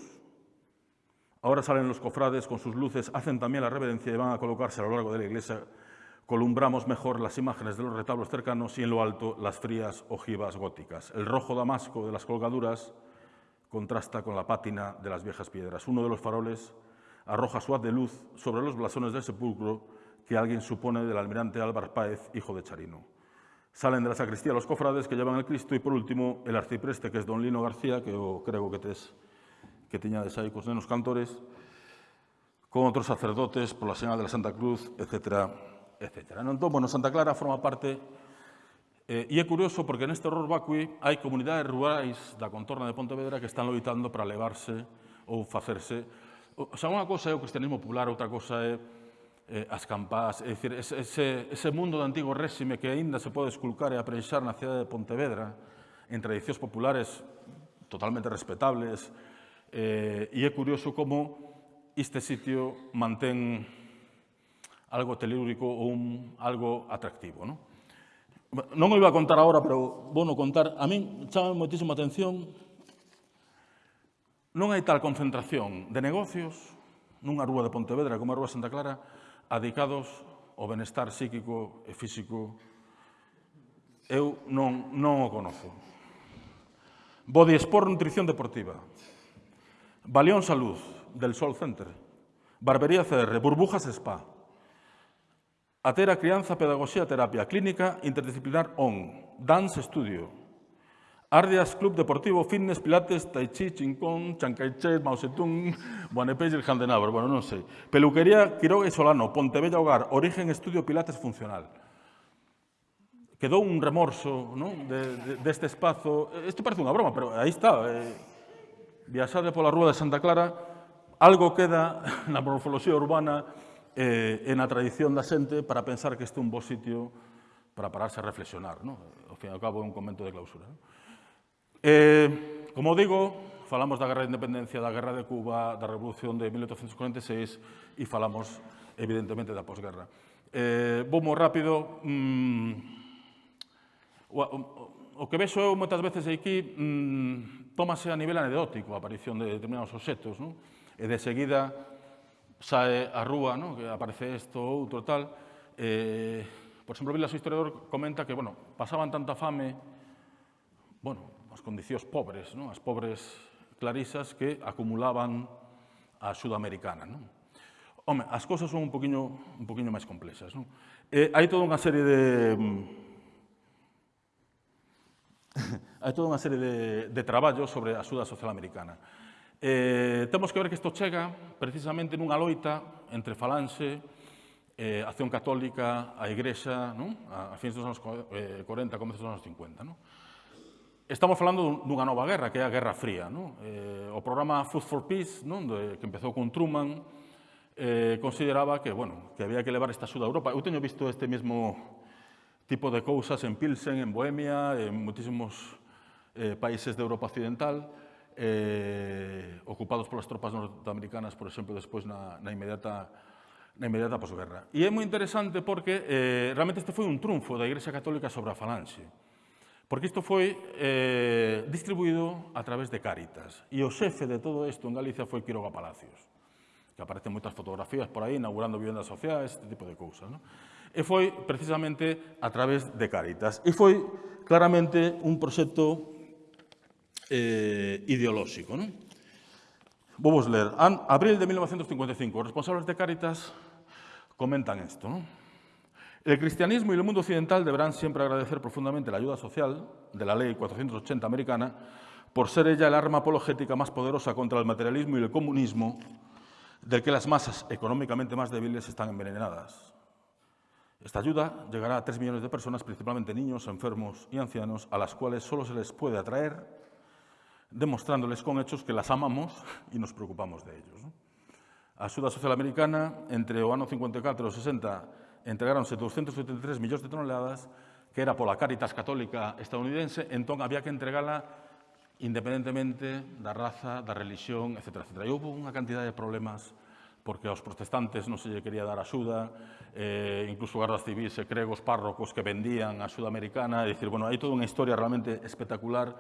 Ahora salen los cofrades con sus luces, hacen también la reverencia y van a colocarse a lo largo de la iglesia columbramos mejor las imágenes de los retablos cercanos y en lo alto las frías ojivas góticas. El rojo damasco de las colgaduras contrasta con la pátina de las viejas piedras. Uno de los faroles arroja su haz de luz sobre los blasones del sepulcro que alguien supone del almirante Álvaro Páez, hijo de Charino. Salen de la sacristía los cofrades que llevan el Cristo y, por último, el arcipreste, que es don Lino García, que yo creo que tes, que tiñades aí cos nenos cantores, con outros sacerdotes, pola señal de la Santa Cruz, etc. etc. Non, entón, bueno, Santa Clara forma parte Eh, e é curioso porque neste horror vacui hai comunidades rurais da contorna de Pontevedra que están loitando para levarse ou facerse. O, o sea, unha cosa é o cristianismo popular, outra cosa é eh, as campás, é dicir, ese, ese mundo do antigo réxime que aínda se pode esculcar e apreixar na cidade de Pontevedra en tradicións populares totalmente respetables, Eh, e é curioso como este sitio mantén algo telúrico ou un, algo atractivo. Non? non o iba a contar agora, pero vou no contar. A min chama moitísima atención non hai tal concentración de negocios nunha rúa de Pontevedra como a rúa Santa Clara adicados ao benestar psíquico e físico eu non, non o conozo. Body Sport Nutrición Deportiva. Baleón Salud, del Sol Center, Barbería CR, Burbujas Spa, Atera Crianza, Pedagogía, Terapia Clínica Interdisciplinar ON, Dance Studio, Ardias Club Deportivo, Fitness, Pilates, Tai Chi, Chincón, Chancaiche, Mao Zedong, Buanepeix e Jandenabro, bueno, non sei. Peluquería, Quiroga e Solano, Pontevella Hogar, Origen Estudio Pilates Funcional. Quedou un remorso ¿no? de, deste espazo. Isto parece unha broma, pero aí está. Eh, viaxade pola Rúa de Santa Clara, algo queda na morfoloxía urbana eh, e na tradición da xente para pensar que este é un bo sitio para pararse a reflexionar. No? Ao fin e ao cabo, é un convento de clausura. No? Eh, como digo, falamos da Guerra de Independencia, da Guerra de Cuba, da Revolución de 1846 e falamos, evidentemente, da posguerra. Eh, vou moi rápido. Mm, o, o, o que vexo eu moitas veces aquí mm, tómase a nivel anedótico a aparición de determinados objetos, non? e de seguida sae a rúa, non? que aparece isto ou outro tal. Eh, por exemplo, Vilas o historiador comenta que bueno, pasaban tanta fame bueno, as condicións pobres, non? as pobres clarisas que acumulaban a sudamericana. Non? Home, as cousas son un poquinho, un poquinho máis complexas. Non? Eh, hai toda unha serie de hai toda unha serie de, de traballos sobre a axuda social americana. Eh, temos que ver que isto chega precisamente nunha loita entre falanxe, eh, Acción Católica, a Igrexa, non? a, a fins dos anos 40, eh, comezos dos anos 50. Non? Estamos falando dunha nova guerra, que é a Guerra Fría. Non? Eh, o programa Food for Peace, non? De, que empezou con Truman, eh, consideraba que, bueno, que había que levar esta axuda a Europa. Eu teño visto este mesmo tipo de cousas en Pilsen, en Bohemia, en muitísimos eh, países de Europa Occidental, eh, ocupados polas tropas norteamericanas, por exemplo, despois na, na inmediata na inmediata posguerra. E é moi interesante porque eh, realmente este foi un triunfo da Igrexa Católica sobre a falange, porque isto foi eh, distribuído a través de Cáritas, e o xefe de todo isto en Galicia foi Quiroga Palacios, que aparecen moitas fotografías por aí, inaugurando vivendas sociais, este tipo de cousas. Non? E foi precisamente a través de Cáritas. E foi claramente un proxecto eh, ideolóxico. Non? Vou ler. An, abril de 1955, os responsables de Cáritas comentan. Non? El cristianismo y el mundo occidental deberán siempre agradecer profundamente la ayuda social de la Ley 480 americana por ser ella el arma apologética más poderosa contra el materialismo y el comunismo del que las masas económicamente más débiles están envenenadas. Esta ayuda llegará a 3 millones de personas, principalmente niños, enfermos y ancianos, a las cuales solo se les puede atraer demostrándoles con hechos que las amamos y nos preocupamos de ellos. ¿no? A Axuda Social Americana, entre o ano 54 e o 60, entregaronse 273 millóns de toneladas, que era pola Caritas Católica estadounidense, entón había que entregala independentemente da raza, da religión, etc. etc. E houve unha cantidad de problemas porque aos protestantes non se lle quería dar axuda, eh, incluso guardas civis e cregos párrocos que vendían a axuda americana, e dicir, bueno, hai toda unha historia realmente espectacular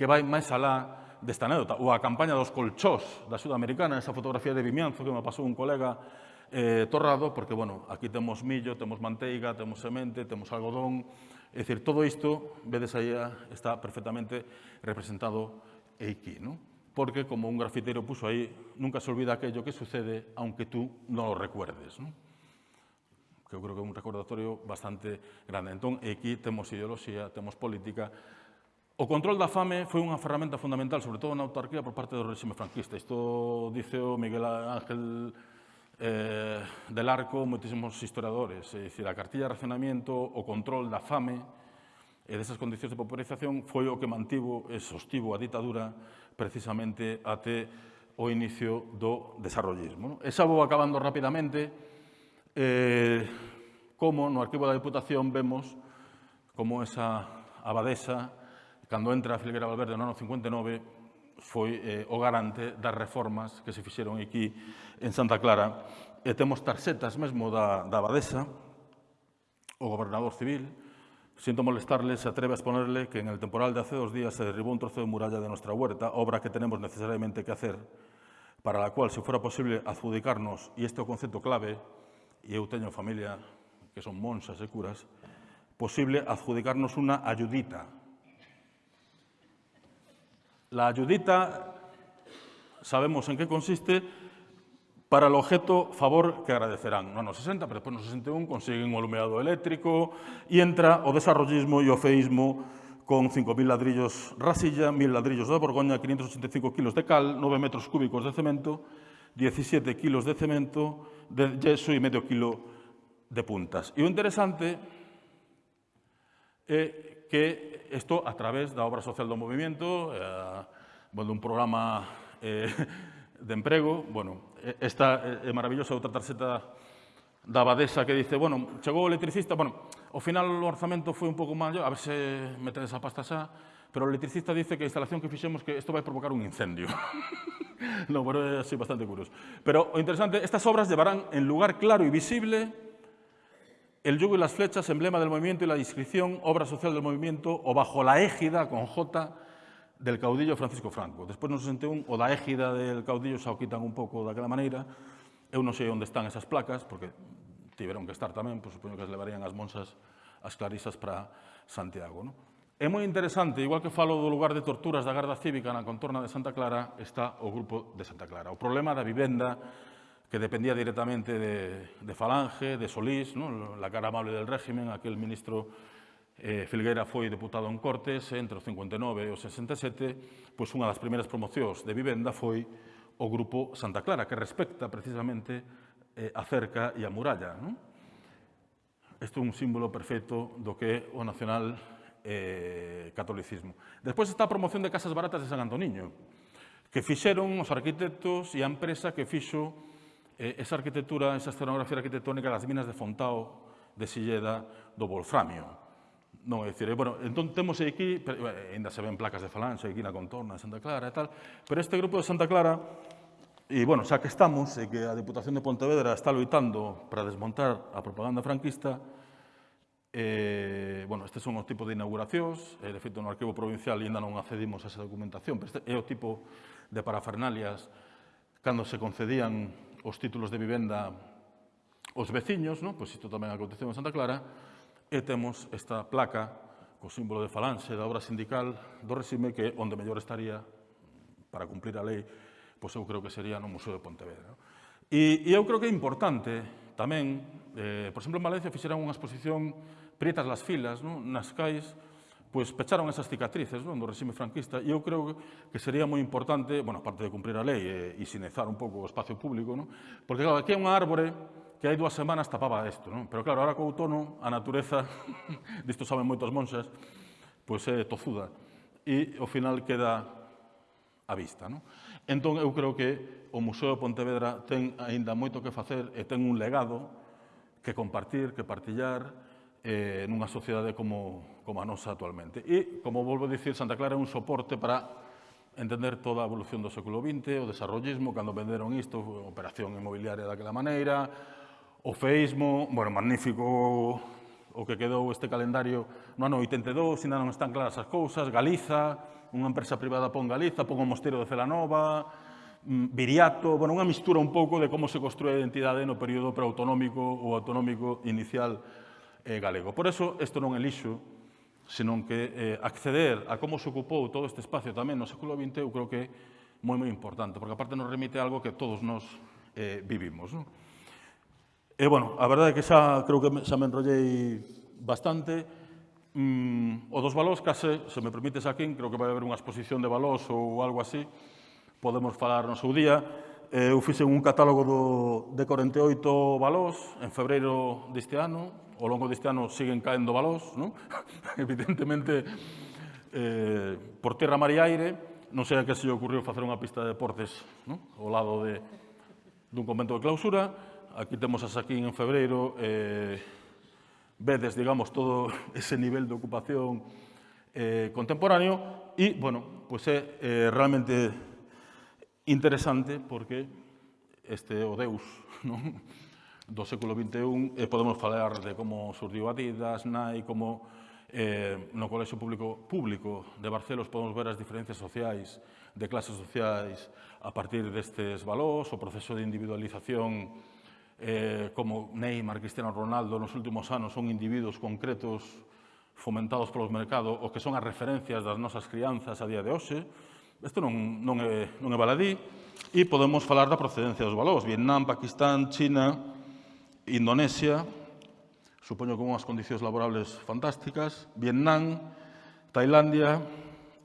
que vai máis alá desta anécdota, ou a campaña dos colchós da axuda americana, esa fotografía de Vimianzo que me pasou un colega eh, torrado, porque, bueno, aquí temos millo, temos manteiga, temos semente, temos algodón, é dicir, todo isto, vedes aí, está perfectamente representado aquí, non? porque, como un grafitero puso ahí, nunca se olvida aquello que sucede aunque tú no lo recuerdes. ¿no? Que eu creo que é un recordatorio bastante grande. Entón, aquí temos ideoloxía, temos política. O control da fame foi unha ferramenta fundamental, sobre todo na autarquía, por parte do regime franquista. Isto dice o Miguel Ángel eh, del Arco, moitísimos historiadores. É dicir, a cartilla de racionamiento, o control da fame, e desas condicións de popularización foi o que mantivo e sostivo a ditadura precisamente até o inicio do desarrollismo. Esa vou acabando rapidamente, eh, como no arquivo da Diputación vemos como esa abadesa, cando entra a Filguera Valverde no ano 59, foi eh, o garante das reformas que se fixeron aquí en Santa Clara. E temos tarxetas mesmo da, da abadesa, o gobernador civil, Siento molestarle, se atreve a exponerle que en el temporal de hace dos días se derribó un trozo de muralla de nuestra huerta, obra que tenemos necesariamente que hacer, para la cual, si fuera posible, adjudicarnos, y este concepto clave, e eu teño familia que son monsas e curas, posible adjudicarnos unha ayudita, La ayudita, sabemos en qué consiste, para el objeto favor que agradecerán. No anos 60, pero despois no 61 consiguen o alumeado eléctrico e entra o desarrollismo e o feísmo con 5.000 ladrillos rasilla, 1.000 ladrillos de Borgoña, 585 kilos de cal, 9 metros cúbicos de cemento, 17 kilos de cemento, de yeso e medio kilo de puntas. E o interesante é que isto a través da obra social do movimento, eh, bueno, un programa eh, de emprego, bueno, esta é maravillosa outra tarxeta da Badesa que dice, bueno, chegou o electricista, bueno, ao final o orzamento foi un pouco mal, a ver se meten esa pasta xa, pero o electricista dice que a instalación que fixemos que isto vai provocar un incendio. no, pero é bastante curioso. Pero interesante, estas obras llevarán en lugar claro y visible el yugo y las flechas, emblema del movimiento y la inscripción, obra social del movimiento, o bajo la égida, con J, del caudillo Francisco Franco. Despois no 61, o da égida del caudillo xa o quitan un pouco daquela maneira. Eu non sei onde están esas placas, porque tiveron que estar tamén, pois supoño que as levarían as monsas, as clarisas para Santiago. Non? É moi interesante, igual que falo do lugar de torturas da Garda Cívica na contorna de Santa Clara, está o grupo de Santa Clara. O problema da vivenda que dependía directamente de, de Falange, de Solís, ¿no? la cara amable del régimen, aquel ministro eh, Filgueira foi deputado en Cortes entre os 59 e os 67, pois unha das primeiras promocións de vivenda foi o Grupo Santa Clara, que respecta precisamente eh, a cerca e a muralla. Non? Isto é un símbolo perfecto do que é o nacional eh, catolicismo. Despois está a promoción de casas baratas de San Antoniño, que fixeron os arquitectos e a empresa que fixo eh, esa arquitectura, esa escenografía arquitectónica das minas de Fontao, de Silleda, do Wolframio. Non, é dicir, bueno, entón temos aquí, eh, ainda se ven placas de falange aquí na contorna de Santa Clara e tal, pero este grupo de Santa Clara, e, bueno, xa que estamos, e que a Diputación de Pontevedra está loitando para desmontar a propaganda franquista, eh, bueno, este son os tipos de inauguracións, e, de feito, no arquivo provincial ainda non accedimos a esa documentación, pero este é o tipo de parafernalias cando se concedían os títulos de vivenda os veciños, no? pois isto tamén aconteceu en Santa Clara, e temos esta placa co símbolo de falanxe da obra sindical do regime que onde mellor estaría para cumplir a lei, pois eu creo que sería no Museo de Pontevedra. E, e eu creo que é importante tamén, eh, por exemplo, en Valencia fixeran unha exposición Prietas las filas, non? nas cais, pois pecharon esas cicatrices non? do regime franquista e eu creo que sería moi importante, bueno, aparte de cumprir a lei eh, e, e sinezar un pouco o espacio público, non? porque claro, aquí é unha árbore que hai dúas semanas tapaba isto, non? Pero claro, ahora co outono, a natureza, disto saben moitos monxas, pois é tozuda e ao final queda a vista, non? Entón, eu creo que o Museo de Pontevedra ten aínda moito que facer e ten un legado que compartir, que partillar eh, nunha sociedade como, como a nosa actualmente. E, como volvo a dicir, Santa Clara é un soporte para entender toda a evolución do século XX, o desarrollismo, cando venderon isto, operación inmobiliaria daquela maneira, o feísmo, bueno, magnífico o que quedou este calendario no ano 82, ainda non están claras as cousas, Galiza, unha empresa privada pon Galiza, pon o Mosteiro de Celanova, mm, Viriato, bueno, unha mistura un pouco de como se construe a identidade no período preautonómico ou autonómico inicial eh, galego. Por eso, isto non é lixo, senón que eh, acceder a como se ocupou todo este espacio tamén no século XX, eu creo que é moi, moi importante, porque aparte nos remite a algo que todos nos eh, vivimos. Non? E, bueno, a verdade é que xa creo que xa me enrollei bastante. Mm, o dos valós, case, se me permites aquí, creo que vai haber unha exposición de valós ou algo así, podemos falar no seu día. Eh, eu fixe un catálogo do, de 48 valós en febreiro deste ano, ao longo deste ano siguen caendo valós, non? evidentemente, eh, por terra, mar e aire, non sei a que se lle ocurriu facer unha pista de deportes non? ao lado de, dun convento de clausura, aquí temos as aquí en febreiro, eh, vedes, digamos, todo ese nivel de ocupación eh, contemporáneo e, bueno, pues é eh, realmente interesante porque este o Deus non? do século XXI eh, podemos falar de como surdiu Adidas, Nike, como eh, no Colexio Público Público de Barcelos podemos ver as diferencias sociais, de clases sociais a partir destes valores, o proceso de individualización eh, como Neymar, Cristiano Ronaldo, nos últimos anos son individuos concretos fomentados polos mercados o que son as referencias das nosas crianzas a día de hoxe, isto non, non, é, non é baladí, e podemos falar da procedencia dos valores. Vietnam, Pakistán, China, Indonesia, supoño con unhas condicións laborables fantásticas, Vietnam, Tailandia,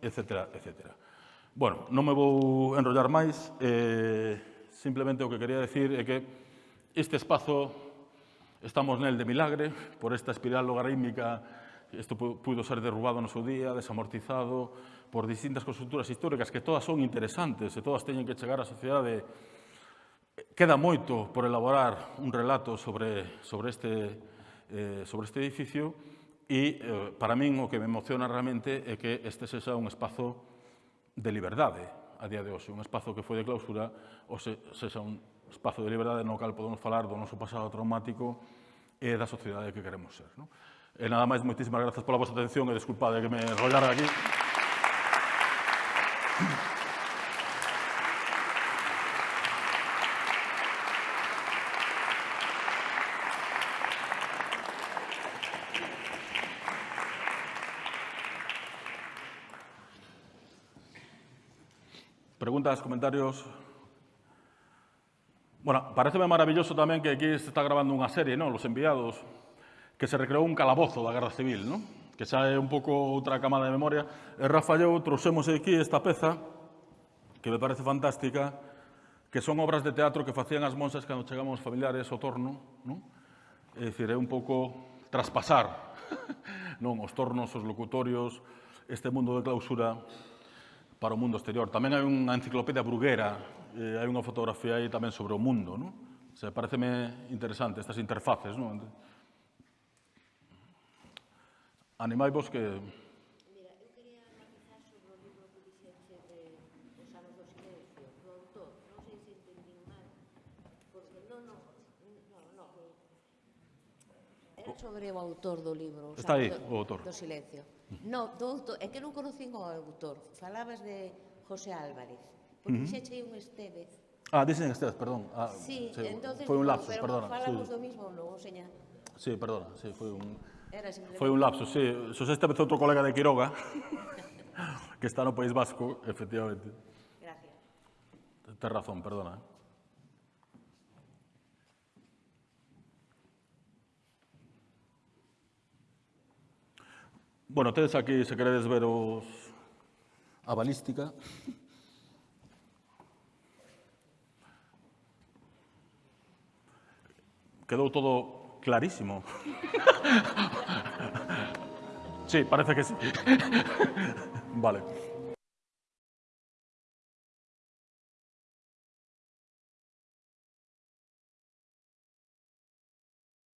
etc. etc. Bueno, non me vou enrollar máis, eh, simplemente o que quería decir é que Este espazo estamos nel de milagre, por esta espiral logarítmica, isto pudo ser derrubado no seu día, desamortizado, por distintas consulturas históricas, que todas son interesantes e todas teñen que chegar á sociedade. Queda moito por elaborar un relato sobre, sobre, este, eh, sobre este edificio e, eh, para min, o que me emociona realmente é que este sexa un espazo de liberdade a día de hoxe, un espazo que foi de clausura, ou se, sexa un espazo de liberdade no cal podemos falar do noso pasado traumático e da sociedade que queremos ser. Non? E nada máis, moitísimas grazas pola vosa atención e desculpade que me enrollara aquí. Preguntas, comentarios, Bueno, pareceme maravilloso tamén que aquí se está grabando unha serie, ¿no? Los enviados, que se recreou un calabozo da Guerra Civil, non? Que xa é un pouco outra camada de memoria. E Rafa e eu trouxemos aquí esta peza, que me parece fantástica, que son obras de teatro que facían as monsas cando chegamos familiares ao torno, non? É dicir, é un pouco traspasar non os tornos, os locutorios, este mundo de clausura para o mundo exterior. Tamén hai unha enciclopedia bruguera eh, hai unha fotografía aí tamén sobre o mundo. Non? O sea, pareceme interesante estas interfaces. Non? Animaivos que... Mira, eu quería matizar sobre o libro que dixenche de Os anos do silencio, do autor. Non sei se entendín mal, porque non, non, non, non, Era sobre o autor do libro, Está aí, do, o autor. do silencio. No, do autor, é que non conocín o autor. Falabas de José Álvarez porque uh -huh. xa chei un Estevez. Ah, dicen Estevez, perdón. Ah, sí, sí, entonces, foi un lapsus, pero perdona. falamos sí. do mismo logo, seña. Sí, perdona, sí, foi un... Era simplemente... Foi un lapso, sí. Sos Estevez outro colega de Quiroga, que está no País Vasco, efectivamente. Gracias. Tens razón, perdona. Eh? Bueno, tedes aquí, se queredes ver os... a balística. Quedou todo Clarísimo. Sí, parece que sí. Vale.